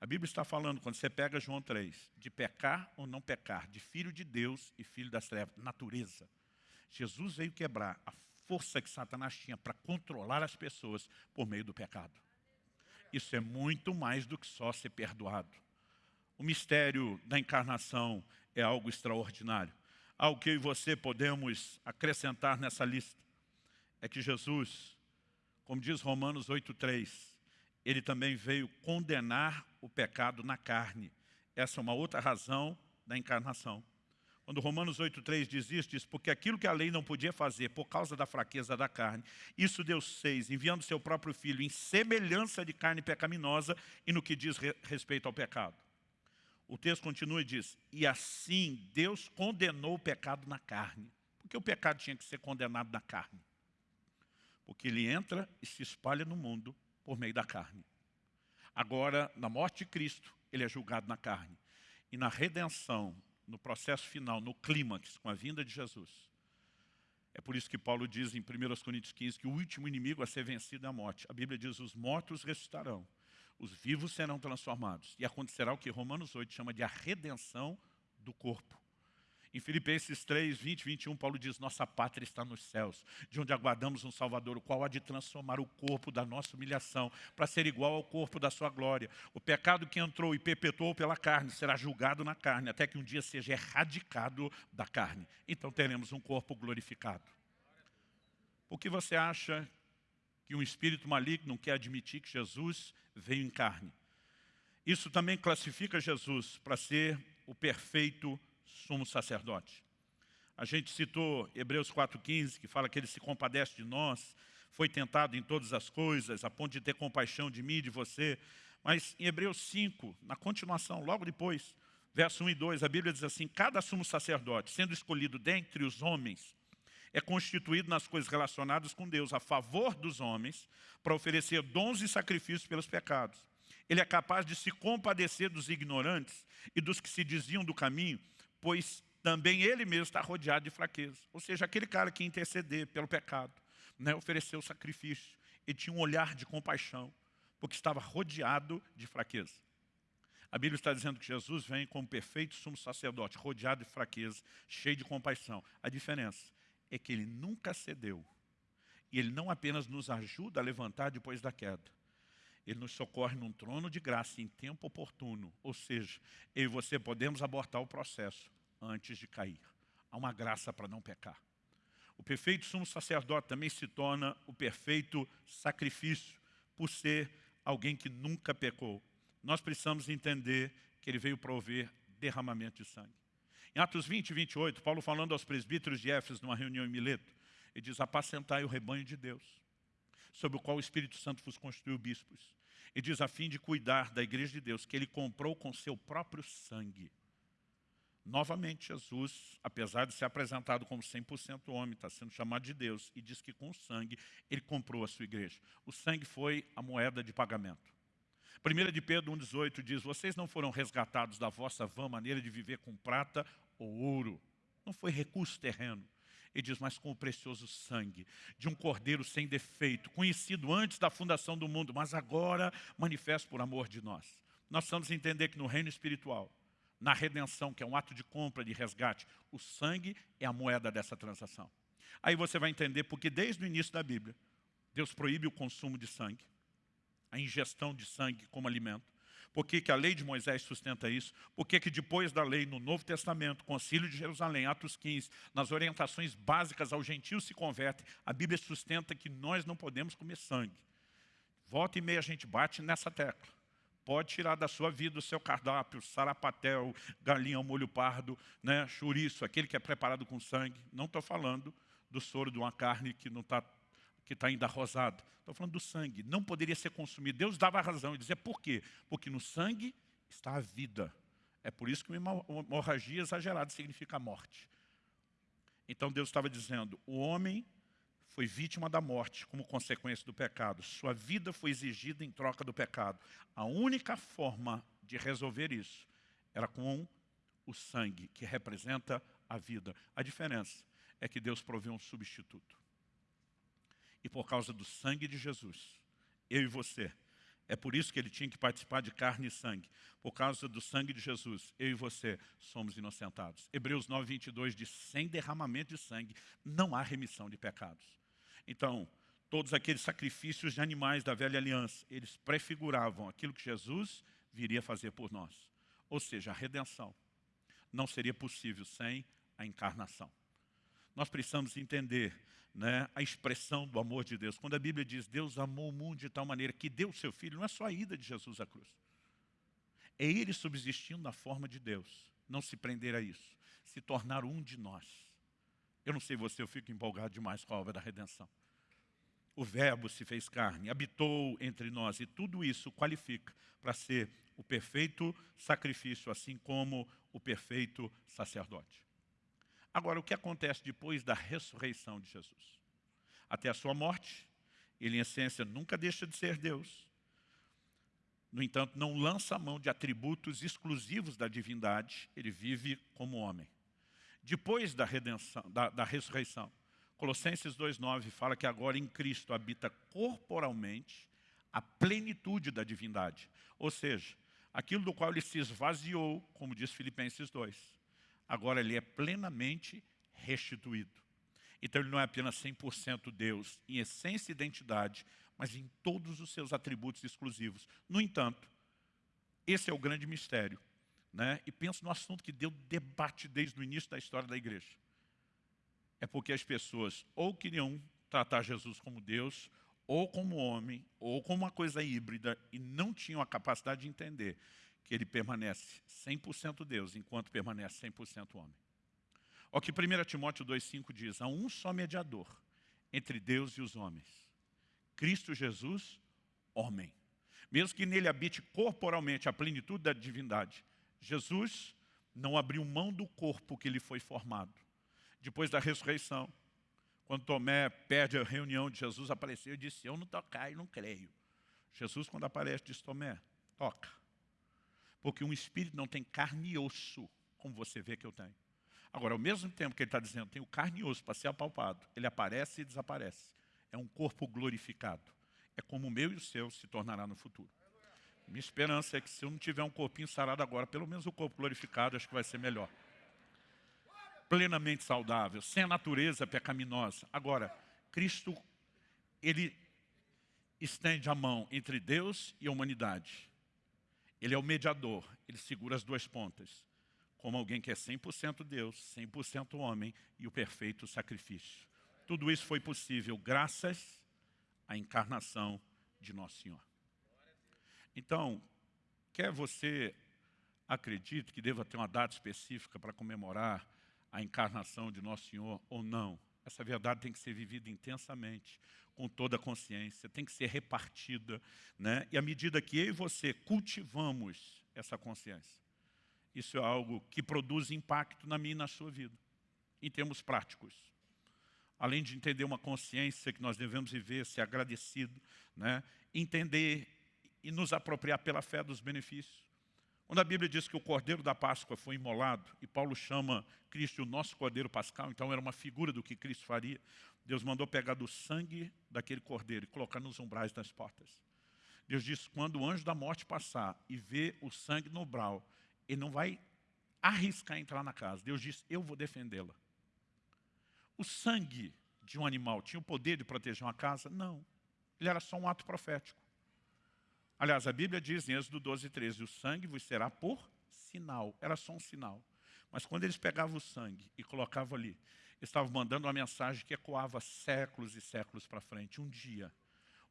A Bíblia está falando, quando você pega João 3, de pecar ou não pecar, de filho de Deus e filho das trevas, natureza. Jesus veio quebrar a força que Satanás tinha para controlar as pessoas por meio do pecado. Isso é muito mais do que só ser perdoado. O mistério da encarnação é algo extraordinário. Algo que eu e você podemos acrescentar nessa lista é que Jesus, como diz Romanos 8,3, ele também veio condenar o pecado na carne. Essa é uma outra razão da encarnação. Quando Romanos 8,3 diz isso, diz, porque aquilo que a lei não podia fazer por causa da fraqueza da carne, isso Deus fez, enviando seu próprio Filho em semelhança de carne pecaminosa e no que diz re respeito ao pecado. O texto continua e diz, e assim Deus condenou o pecado na carne. Porque o pecado tinha que ser condenado na carne. Porque ele entra e se espalha no mundo por meio da carne. Agora, na morte de Cristo, ele é julgado na carne. E na redenção, no processo final, no clímax, com a vinda de Jesus. É por isso que Paulo diz em 1 Coríntios 15 que o último inimigo a ser vencido é a morte. A Bíblia diz, os mortos ressuscitarão os vivos serão transformados. E acontecerá o que Romanos 8 chama de a redenção do corpo. Em Filipenses 3, 20 21, Paulo diz, nossa pátria está nos céus, de onde aguardamos um Salvador, o qual há de transformar o corpo da nossa humilhação, para ser igual ao corpo da sua glória. O pecado que entrou e perpetuou pela carne, será julgado na carne, até que um dia seja erradicado da carne. Então teremos um corpo glorificado. Por que você acha que um espírito maligno quer admitir que Jesus veio em carne. Isso também classifica Jesus para ser o perfeito sumo sacerdote. A gente citou Hebreus 4,15, que fala que ele se compadece de nós, foi tentado em todas as coisas, a ponto de ter compaixão de mim e de você. Mas em Hebreus 5, na continuação, logo depois, verso 1 e 2, a Bíblia diz assim, cada sumo sacerdote, sendo escolhido dentre os homens, é constituído nas coisas relacionadas com Deus, a favor dos homens, para oferecer dons e sacrifícios pelos pecados. Ele é capaz de se compadecer dos ignorantes e dos que se desviam do caminho, pois também ele mesmo está rodeado de fraqueza. Ou seja, aquele cara que interceder pelo pecado, né, ofereceu sacrifício, ele tinha um olhar de compaixão, porque estava rodeado de fraqueza. A Bíblia está dizendo que Jesus vem como perfeito sumo sacerdote, rodeado de fraqueza, cheio de compaixão. A diferença é que ele nunca cedeu. E ele não apenas nos ajuda a levantar depois da queda, ele nos socorre num trono de graça em tempo oportuno. Ou seja, eu e você podemos abortar o processo antes de cair. Há uma graça para não pecar. O perfeito sumo sacerdote também se torna o perfeito sacrifício, por ser alguém que nunca pecou. Nós precisamos entender que ele veio prover derramamento de sangue. Em Atos 20 e 28, Paulo falando aos presbíteros de Éfeso numa reunião em Mileto, ele diz, apacentai o rebanho de Deus, sobre o qual o Espírito Santo vos constituiu bispos. E diz, a fim de cuidar da igreja de Deus, que ele comprou com seu próprio sangue. Novamente, Jesus, apesar de ser apresentado como 100% homem, está sendo chamado de Deus, e diz que com o sangue ele comprou a sua igreja. O sangue foi a moeda de pagamento. 1 de Pedro 1,18 diz, vocês não foram resgatados da vossa vã maneira de viver com prata ou ouro. Não foi recurso terreno. Ele diz, mas com o precioso sangue de um cordeiro sem defeito, conhecido antes da fundação do mundo, mas agora manifesto por amor de nós. Nós precisamos entender que no reino espiritual, na redenção, que é um ato de compra, de resgate, o sangue é a moeda dessa transação. Aí você vai entender porque desde o início da Bíblia, Deus proíbe o consumo de sangue a ingestão de sangue como alimento. Por que, que a lei de Moisés sustenta isso? Por que, que depois da lei, no Novo Testamento, Concílio de Jerusalém, Atos 15, nas orientações básicas ao gentio se converte, a Bíblia sustenta que nós não podemos comer sangue. Volta e meia a gente bate nessa tecla. Pode tirar da sua vida o seu cardápio, sarapatel, galinha ao molho pardo, né, chouriço, aquele que é preparado com sangue. Não estou falando do soro de uma carne que não está que está ainda rosado. Estou falando do sangue. Não poderia ser consumido. Deus dava razão e dizia por quê? Porque no sangue está a vida. É por isso que uma hemorragia exagerada significa morte. Então Deus estava dizendo, o homem foi vítima da morte como consequência do pecado. Sua vida foi exigida em troca do pecado. A única forma de resolver isso era com o sangue, que representa a vida. A diferença é que Deus proveu um substituto. E por causa do sangue de Jesus, eu e você, é por isso que ele tinha que participar de carne e sangue. Por causa do sangue de Jesus, eu e você somos inocentados. Hebreus 9, 22 diz, sem derramamento de sangue não há remissão de pecados. Então, todos aqueles sacrifícios de animais da velha aliança, eles prefiguravam aquilo que Jesus viria fazer por nós. Ou seja, a redenção não seria possível sem a encarnação. Nós precisamos entender né, a expressão do amor de Deus. Quando a Bíblia diz Deus amou o mundo de tal maneira que deu o seu Filho, não é só a ida de Jesus à cruz. É Ele subsistindo na forma de Deus. Não se prender a isso. Se tornar um de nós. Eu não sei você, eu fico empolgado demais com a obra da redenção. O verbo se fez carne, habitou entre nós, e tudo isso qualifica para ser o perfeito sacrifício, assim como o perfeito sacerdote. Agora, o que acontece depois da ressurreição de Jesus? Até a sua morte, ele em essência nunca deixa de ser Deus. No entanto, não lança a mão de atributos exclusivos da divindade, ele vive como homem. Depois da, redenção, da, da ressurreição, Colossenses 2,9 fala que agora em Cristo habita corporalmente a plenitude da divindade. Ou seja, aquilo do qual ele se esvaziou, como diz Filipenses 2. Agora ele é plenamente restituído. Então ele não é apenas 100% Deus em essência e identidade, mas em todos os seus atributos exclusivos. No entanto, esse é o grande mistério. Né? E penso no assunto que deu debate desde o início da história da igreja. É porque as pessoas ou queriam tratar Jesus como Deus, ou como homem, ou como uma coisa híbrida, e não tinham a capacidade de entender que ele permanece 100% Deus, enquanto permanece 100% homem. O que 1 Timóteo 2,5 diz, há um só mediador entre Deus e os homens, Cristo Jesus, homem. Mesmo que nele habite corporalmente a plenitude da divindade, Jesus não abriu mão do corpo que lhe foi formado. Depois da ressurreição, quando Tomé perde a reunião de Jesus, apareceu e disse, eu não tocar e não creio. Jesus, quando aparece, diz, Tomé, toca. Porque um espírito não tem carne e osso, como você vê que eu tenho. Agora, ao mesmo tempo que ele está dizendo, tenho carne e osso para ser apalpado, ele aparece e desaparece. É um corpo glorificado. É como o meu e o seu se tornará no futuro. Minha esperança é que se eu não tiver um corpinho sarado agora, pelo menos o corpo glorificado, acho que vai ser melhor plenamente saudável, sem a natureza pecaminosa. Agora, Cristo, Ele estende a mão entre Deus e a humanidade. Ele é o mediador, Ele segura as duas pontas, como alguém que é 100% Deus, 100% homem e o perfeito sacrifício. Tudo isso foi possível graças à encarnação de Nosso Senhor. Então, quer você acredite que deva ter uma data específica para comemorar a encarnação de Nosso Senhor ou não. Essa verdade tem que ser vivida intensamente, com toda a consciência, tem que ser repartida. Né? E à medida que eu e você cultivamos essa consciência, isso é algo que produz impacto na minha e na sua vida, em termos práticos. Além de entender uma consciência que nós devemos viver, ser agradecido, né? entender e nos apropriar pela fé dos benefícios. Quando a Bíblia diz que o cordeiro da Páscoa foi imolado, e Paulo chama Cristo o nosso cordeiro pascal, então era uma figura do que Cristo faria, Deus mandou pegar do sangue daquele cordeiro e colocar nos umbrais das portas. Deus diz, quando o anjo da morte passar e ver o sangue no umbral, ele não vai arriscar entrar na casa. Deus diz, eu vou defendê-la. O sangue de um animal tinha o poder de proteger uma casa? Não. Ele era só um ato profético. Aliás, a Bíblia diz em Êxodo 12, 13, o sangue vos será por sinal. Era só um sinal. Mas quando eles pegavam o sangue e colocavam ali, estavam mandando uma mensagem que ecoava séculos e séculos para frente. Um dia,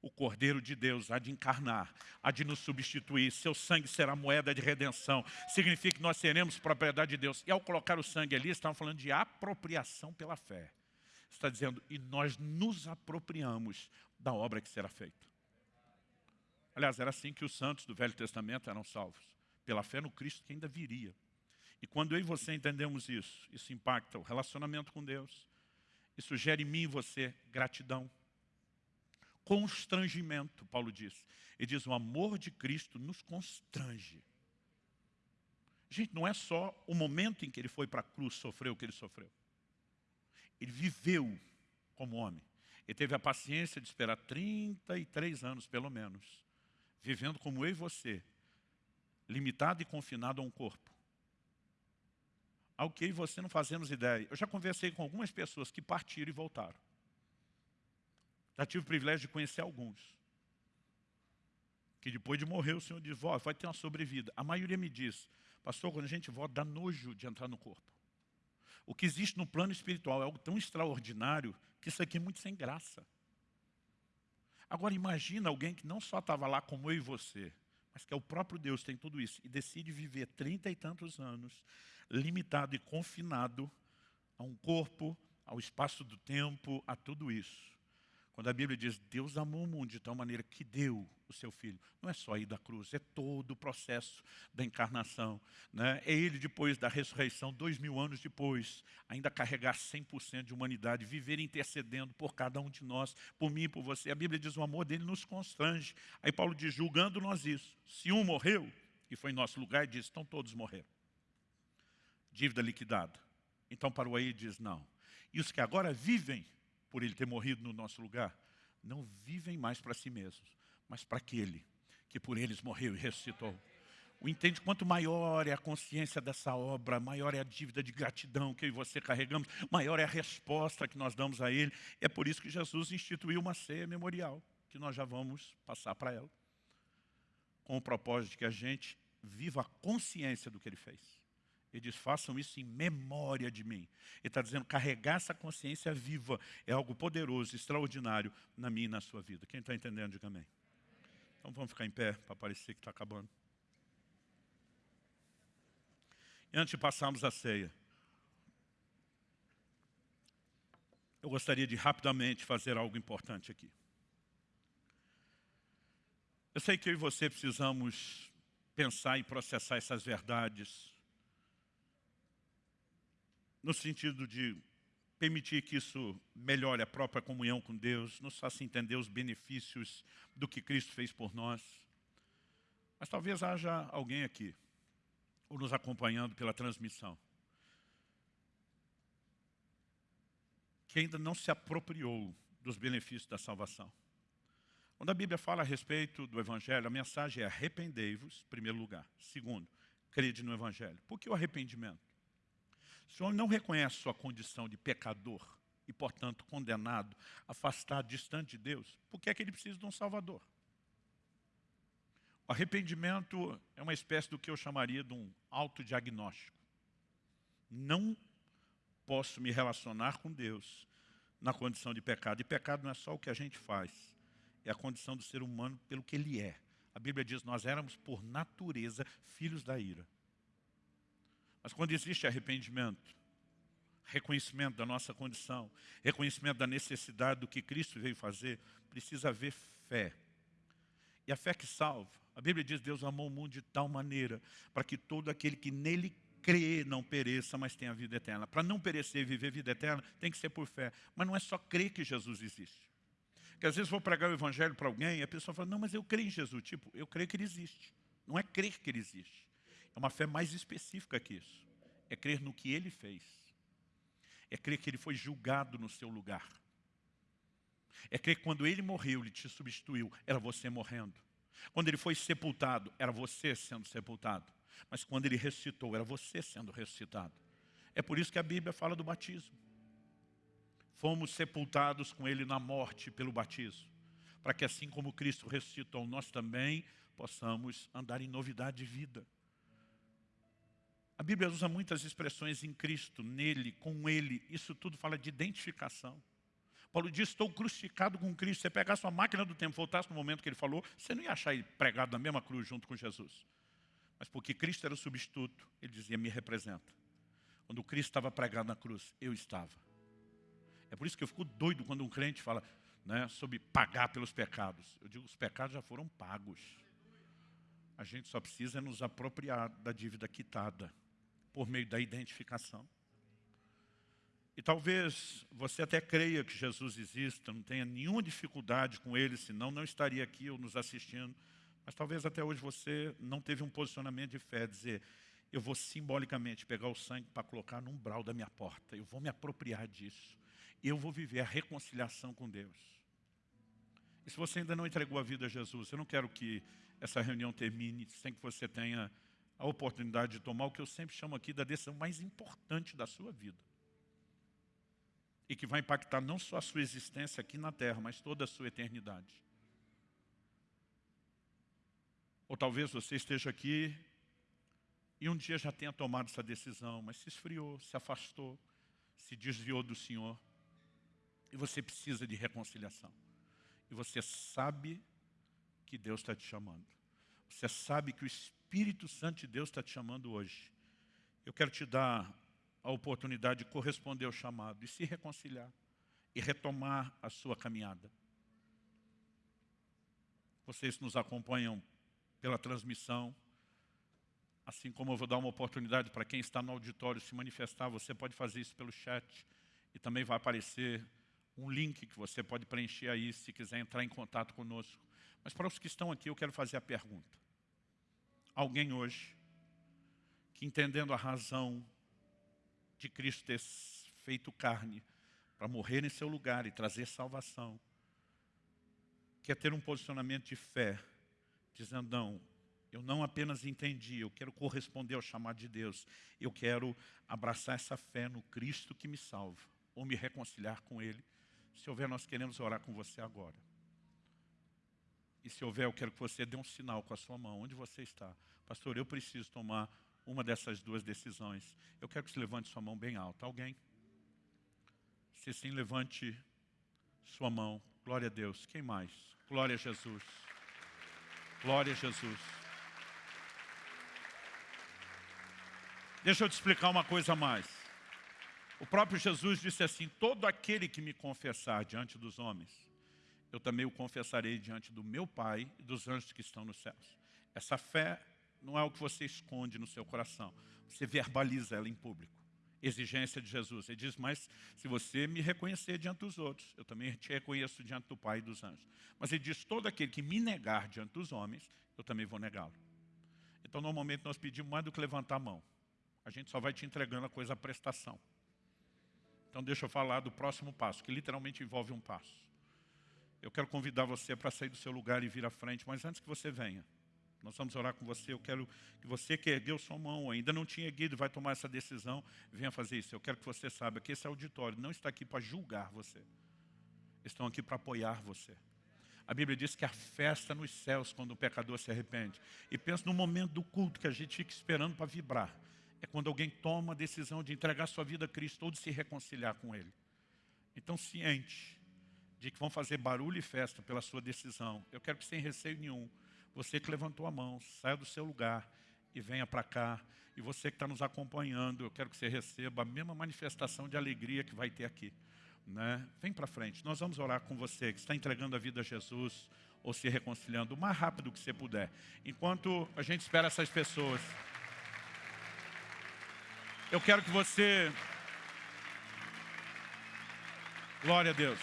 o Cordeiro de Deus há de encarnar, há de nos substituir, seu sangue será moeda de redenção, significa que nós seremos propriedade de Deus. E ao colocar o sangue ali, estavam falando de apropriação pela fé. Está dizendo, e nós nos apropriamos da obra que será feita. Aliás, era assim que os santos do Velho Testamento eram salvos, pela fé no Cristo que ainda viria. E quando eu e você entendemos isso, isso impacta o relacionamento com Deus, isso gera em mim e você gratidão, constrangimento, Paulo diz. Ele diz, o amor de Cristo nos constrange. Gente, não é só o momento em que ele foi para a cruz sofrer o que ele sofreu. Ele viveu como homem. Ele teve a paciência de esperar 33 anos, pelo menos, vivendo como eu e você, limitado e confinado a um corpo. Ao que eu e você não fazemos ideia. Eu já conversei com algumas pessoas que partiram e voltaram. Já tive o privilégio de conhecer alguns. Que depois de morrer o Senhor diz, vai ter uma sobrevida. A maioria me diz, pastor, quando a gente volta, dá nojo de entrar no corpo. O que existe no plano espiritual é algo tão extraordinário que isso aqui é muito sem graça. Agora imagina alguém que não só estava lá como eu e você, mas que é o próprio Deus, tem tudo isso, e decide viver trinta e tantos anos, limitado e confinado a um corpo, ao espaço do tempo, a tudo isso. Quando a Bíblia diz, Deus amou o mundo de tal maneira que deu o seu Filho. Não é só ir da cruz, é todo o processo da encarnação. Né? É Ele, depois da ressurreição, dois mil anos depois, ainda carregar 100% de humanidade, viver intercedendo por cada um de nós, por mim e por você. A Bíblia diz, o amor dele nos constrange. Aí Paulo diz, julgando nós isso. Se um morreu, e foi em nosso lugar, ele diz, então todos morreram. Dívida liquidada. Então para o aí diz, não. E os que agora vivem por ele ter morrido no nosso lugar, não vivem mais para si mesmos, mas para aquele que por eles morreu e ressuscitou. O entende quanto maior é a consciência dessa obra, maior é a dívida de gratidão que eu e você carregamos, maior é a resposta que nós damos a Ele. É por isso que Jesus instituiu uma ceia memorial, que nós já vamos passar para ela, com o propósito de que a gente viva a consciência do que Ele fez. Ele diz, façam isso em memória de mim. Ele está dizendo, carregar essa consciência viva é algo poderoso, extraordinário na minha e na sua vida. Quem está entendendo, diga amém. Então vamos ficar em pé para parecer que está acabando. E antes de passarmos a ceia, eu gostaria de rapidamente fazer algo importante aqui. Eu sei que eu e você precisamos pensar e processar essas verdades no sentido de permitir que isso melhore a própria comunhão com Deus, nos faça entender os benefícios do que Cristo fez por nós. Mas talvez haja alguém aqui, ou nos acompanhando pela transmissão, que ainda não se apropriou dos benefícios da salvação. Quando a Bíblia fala a respeito do Evangelho, a mensagem é arrependei-vos, em primeiro lugar. Segundo, crede no Evangelho. Por que o arrependimento? Se o homem não reconhece sua condição de pecador e, portanto, condenado, afastado, distante de Deus, por que é que ele precisa de um Salvador? O arrependimento é uma espécie do que eu chamaria de um autodiagnóstico. Não posso me relacionar com Deus na condição de pecado. E pecado não é só o que a gente faz, é a condição do ser humano pelo que ele é. A Bíblia diz, nós éramos por natureza filhos da ira. Mas quando existe arrependimento, reconhecimento da nossa condição, reconhecimento da necessidade do que Cristo veio fazer, precisa haver fé. E a fé que salva. A Bíblia diz, Deus amou o mundo de tal maneira para que todo aquele que nele crê não pereça, mas tenha vida eterna. Para não perecer e viver vida eterna, tem que ser por fé. Mas não é só crer que Jesus existe. Porque às vezes vou pregar o evangelho para alguém e a pessoa fala, não, mas eu creio em Jesus. Tipo, eu creio que ele existe. Não é crer que ele existe. É uma fé mais específica que isso. É crer no que ele fez. É crer que ele foi julgado no seu lugar. É crer que quando ele morreu, ele te substituiu, era você morrendo. Quando ele foi sepultado, era você sendo sepultado. Mas quando ele ressuscitou, era você sendo ressuscitado. É por isso que a Bíblia fala do batismo. Fomos sepultados com ele na morte pelo batismo. Para que assim como Cristo ressuscitou, nós também possamos andar em novidade de vida. A Bíblia usa muitas expressões em Cristo, nele, com ele. Isso tudo fala de identificação. Paulo diz, estou crucificado com Cristo. Você pegasse uma máquina do tempo, voltasse no momento que ele falou, você não ia achar ele pregado na mesma cruz junto com Jesus. Mas porque Cristo era o substituto, ele dizia, me representa. Quando Cristo estava pregado na cruz, eu estava. É por isso que eu fico doido quando um crente fala né, sobre pagar pelos pecados. Eu digo, os pecados já foram pagos. A gente só precisa nos apropriar da dívida quitada por meio da identificação. E talvez você até creia que Jesus exista, não tenha nenhuma dificuldade com Ele, senão não estaria aqui ou nos assistindo. Mas talvez até hoje você não teve um posicionamento de fé, dizer, eu vou simbolicamente pegar o sangue para colocar no umbral da minha porta. Eu vou me apropriar disso. Eu vou viver a reconciliação com Deus. E se você ainda não entregou a vida a Jesus, eu não quero que essa reunião termine sem que você tenha a oportunidade de tomar o que eu sempre chamo aqui da decisão mais importante da sua vida. E que vai impactar não só a sua existência aqui na Terra, mas toda a sua eternidade. Ou talvez você esteja aqui e um dia já tenha tomado essa decisão, mas se esfriou, se afastou, se desviou do Senhor. E você precisa de reconciliação. E você sabe que Deus está te chamando. Você sabe que o Espírito Santo de Deus está te chamando hoje. Eu quero te dar a oportunidade de corresponder ao chamado e se reconciliar e retomar a sua caminhada. Vocês nos acompanham pela transmissão, assim como eu vou dar uma oportunidade para quem está no auditório se manifestar, você pode fazer isso pelo chat e também vai aparecer um link que você pode preencher aí se quiser entrar em contato conosco. Mas para os que estão aqui, eu quero fazer a pergunta. Alguém hoje que entendendo a razão de Cristo ter feito carne para morrer em seu lugar e trazer salvação, quer ter um posicionamento de fé, dizendo, não, eu não apenas entendi, eu quero corresponder ao chamado de Deus. Eu quero abraçar essa fé no Cristo que me salva, ou me reconciliar com Ele. Se houver, nós queremos orar com você agora. E se houver, eu quero que você dê um sinal com a sua mão, onde você está. Pastor, eu preciso tomar uma dessas duas decisões. Eu quero que você levante sua mão bem alta. Alguém? Se sim, levante sua mão. Glória a Deus. Quem mais? Glória a Jesus. Glória a Jesus. Deixa eu te explicar uma coisa a mais. O próprio Jesus disse assim, todo aquele que me confessar diante dos homens, eu também o confessarei diante do meu Pai e dos anjos que estão nos céus. Essa fé não é o que você esconde no seu coração, você verbaliza ela em público. Exigência de Jesus. Ele diz, mas se você me reconhecer diante dos outros, eu também te reconheço diante do Pai e dos anjos. Mas ele diz, todo aquele que me negar diante dos homens, eu também vou negá-lo. Então, normalmente, nós pedimos mais do que levantar a mão. A gente só vai te entregando a coisa à prestação. Então deixa eu falar do próximo passo, que literalmente envolve um passo. Eu quero convidar você para sair do seu lugar e vir à frente, mas antes que você venha, nós vamos orar com você. Eu quero que você que ergueu sua mão, ainda não tinha erguido, vai tomar essa decisão, venha fazer isso. Eu quero que você saiba que esse auditório não está aqui para julgar você. Estão aqui para apoiar você. A Bíblia diz que a festa nos céus quando o pecador se arrepende. E pensa no momento do culto que a gente fica esperando para vibrar é quando alguém toma a decisão de entregar sua vida a Cristo ou de se reconciliar com Ele. Então, ciente de que vão fazer barulho e festa pela sua decisão, eu quero que sem receio nenhum, você que levantou a mão, saia do seu lugar e venha para cá. E você que está nos acompanhando, eu quero que você receba a mesma manifestação de alegria que vai ter aqui. Né? Vem para frente, nós vamos orar com você que está entregando a vida a Jesus ou se reconciliando o mais rápido que você puder. Enquanto a gente espera essas pessoas... Eu quero que você... Glória a Deus.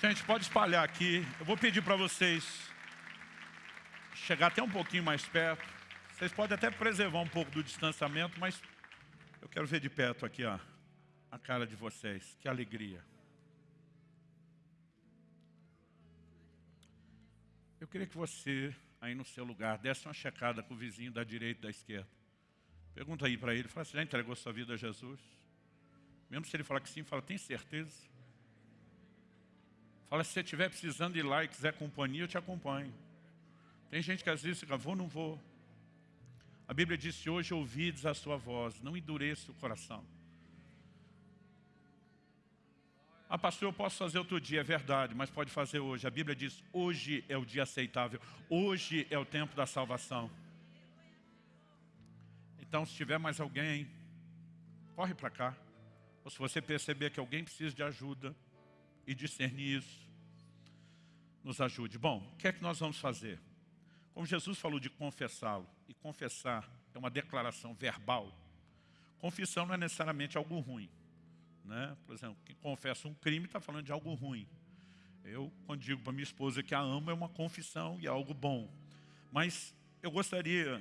Gente, pode espalhar aqui. Eu vou pedir para vocês chegar até um pouquinho mais perto. Vocês podem até preservar um pouco do distanciamento, mas eu quero ver de perto aqui ó, a cara de vocês. Que alegria. Eu queria que você, aí no seu lugar, desse uma checada com o vizinho da direita e da esquerda. Pergunta aí para ele, fala, você já entregou sua vida a Jesus? Mesmo se ele falar que sim, fala, tem certeza? Fala, se você estiver precisando ir lá e quiser companhia, eu te acompanho. Tem gente que às vezes fica, vou, não vou. A Bíblia disse, hoje ouvides a sua voz, não endureça o coração. Ah, pastor, eu posso fazer outro dia, é verdade, mas pode fazer hoje. A Bíblia diz, hoje é o dia aceitável, hoje é o tempo da salvação. Então, se tiver mais alguém, corre para cá. Ou se você perceber que alguém precisa de ajuda e discernir isso, nos ajude. Bom, o que é que nós vamos fazer? Como Jesus falou de confessá-lo, e confessar é uma declaração verbal, confissão não é necessariamente algo ruim. Né? Por exemplo, quem confessa um crime está falando de algo ruim. Eu, quando digo para minha esposa que a amo, é uma confissão e é algo bom. Mas eu gostaria,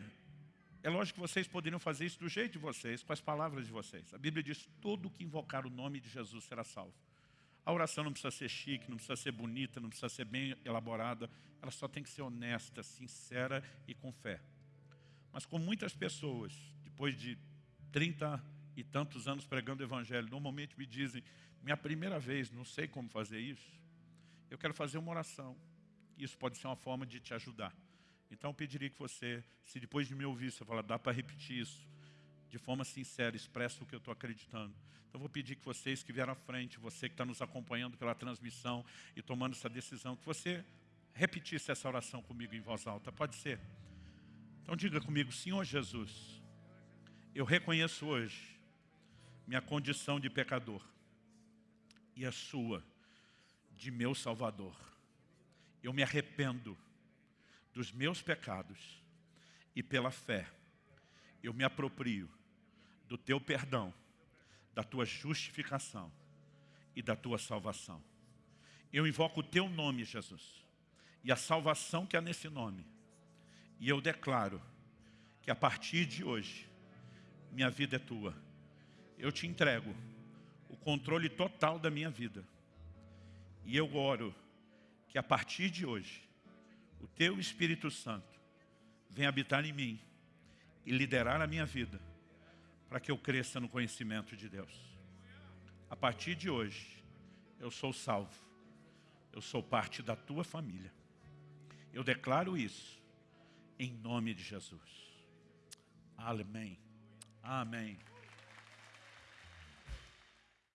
é lógico que vocês poderiam fazer isso do jeito de vocês, com as palavras de vocês. A Bíblia diz, todo que invocar o nome de Jesus será salvo. A oração não precisa ser chique, não precisa ser bonita, não precisa ser bem elaborada. Ela só tem que ser honesta, sincera e com fé. Mas com muitas pessoas, depois de 30 e tantos anos pregando o Evangelho, normalmente me dizem, minha primeira vez, não sei como fazer isso, eu quero fazer uma oração. Isso pode ser uma forma de te ajudar. Então eu pediria que você, se depois de me ouvir, você falar, dá para repetir isso, de forma sincera, expressa o que eu estou acreditando. Então vou pedir que vocês que vieram à frente, você que está nos acompanhando pela transmissão e tomando essa decisão, que você repetisse essa oração comigo em voz alta. Pode ser? Então diga comigo, Senhor Jesus, eu reconheço hoje minha condição de pecador e a sua de meu Salvador. Eu me arrependo dos meus pecados e pela fé eu me aproprio do teu perdão, da tua justificação e da tua salvação. Eu invoco o teu nome, Jesus, e a salvação que há nesse nome. E eu declaro que a partir de hoje, minha vida é tua. Eu te entrego o controle total da minha vida. E eu oro que a partir de hoje, o Teu Espírito Santo venha habitar em mim e liderar a minha vida para que eu cresça no conhecimento de Deus. A partir de hoje, eu sou salvo. Eu sou parte da Tua família. Eu declaro isso em nome de Jesus. Amém. Amém.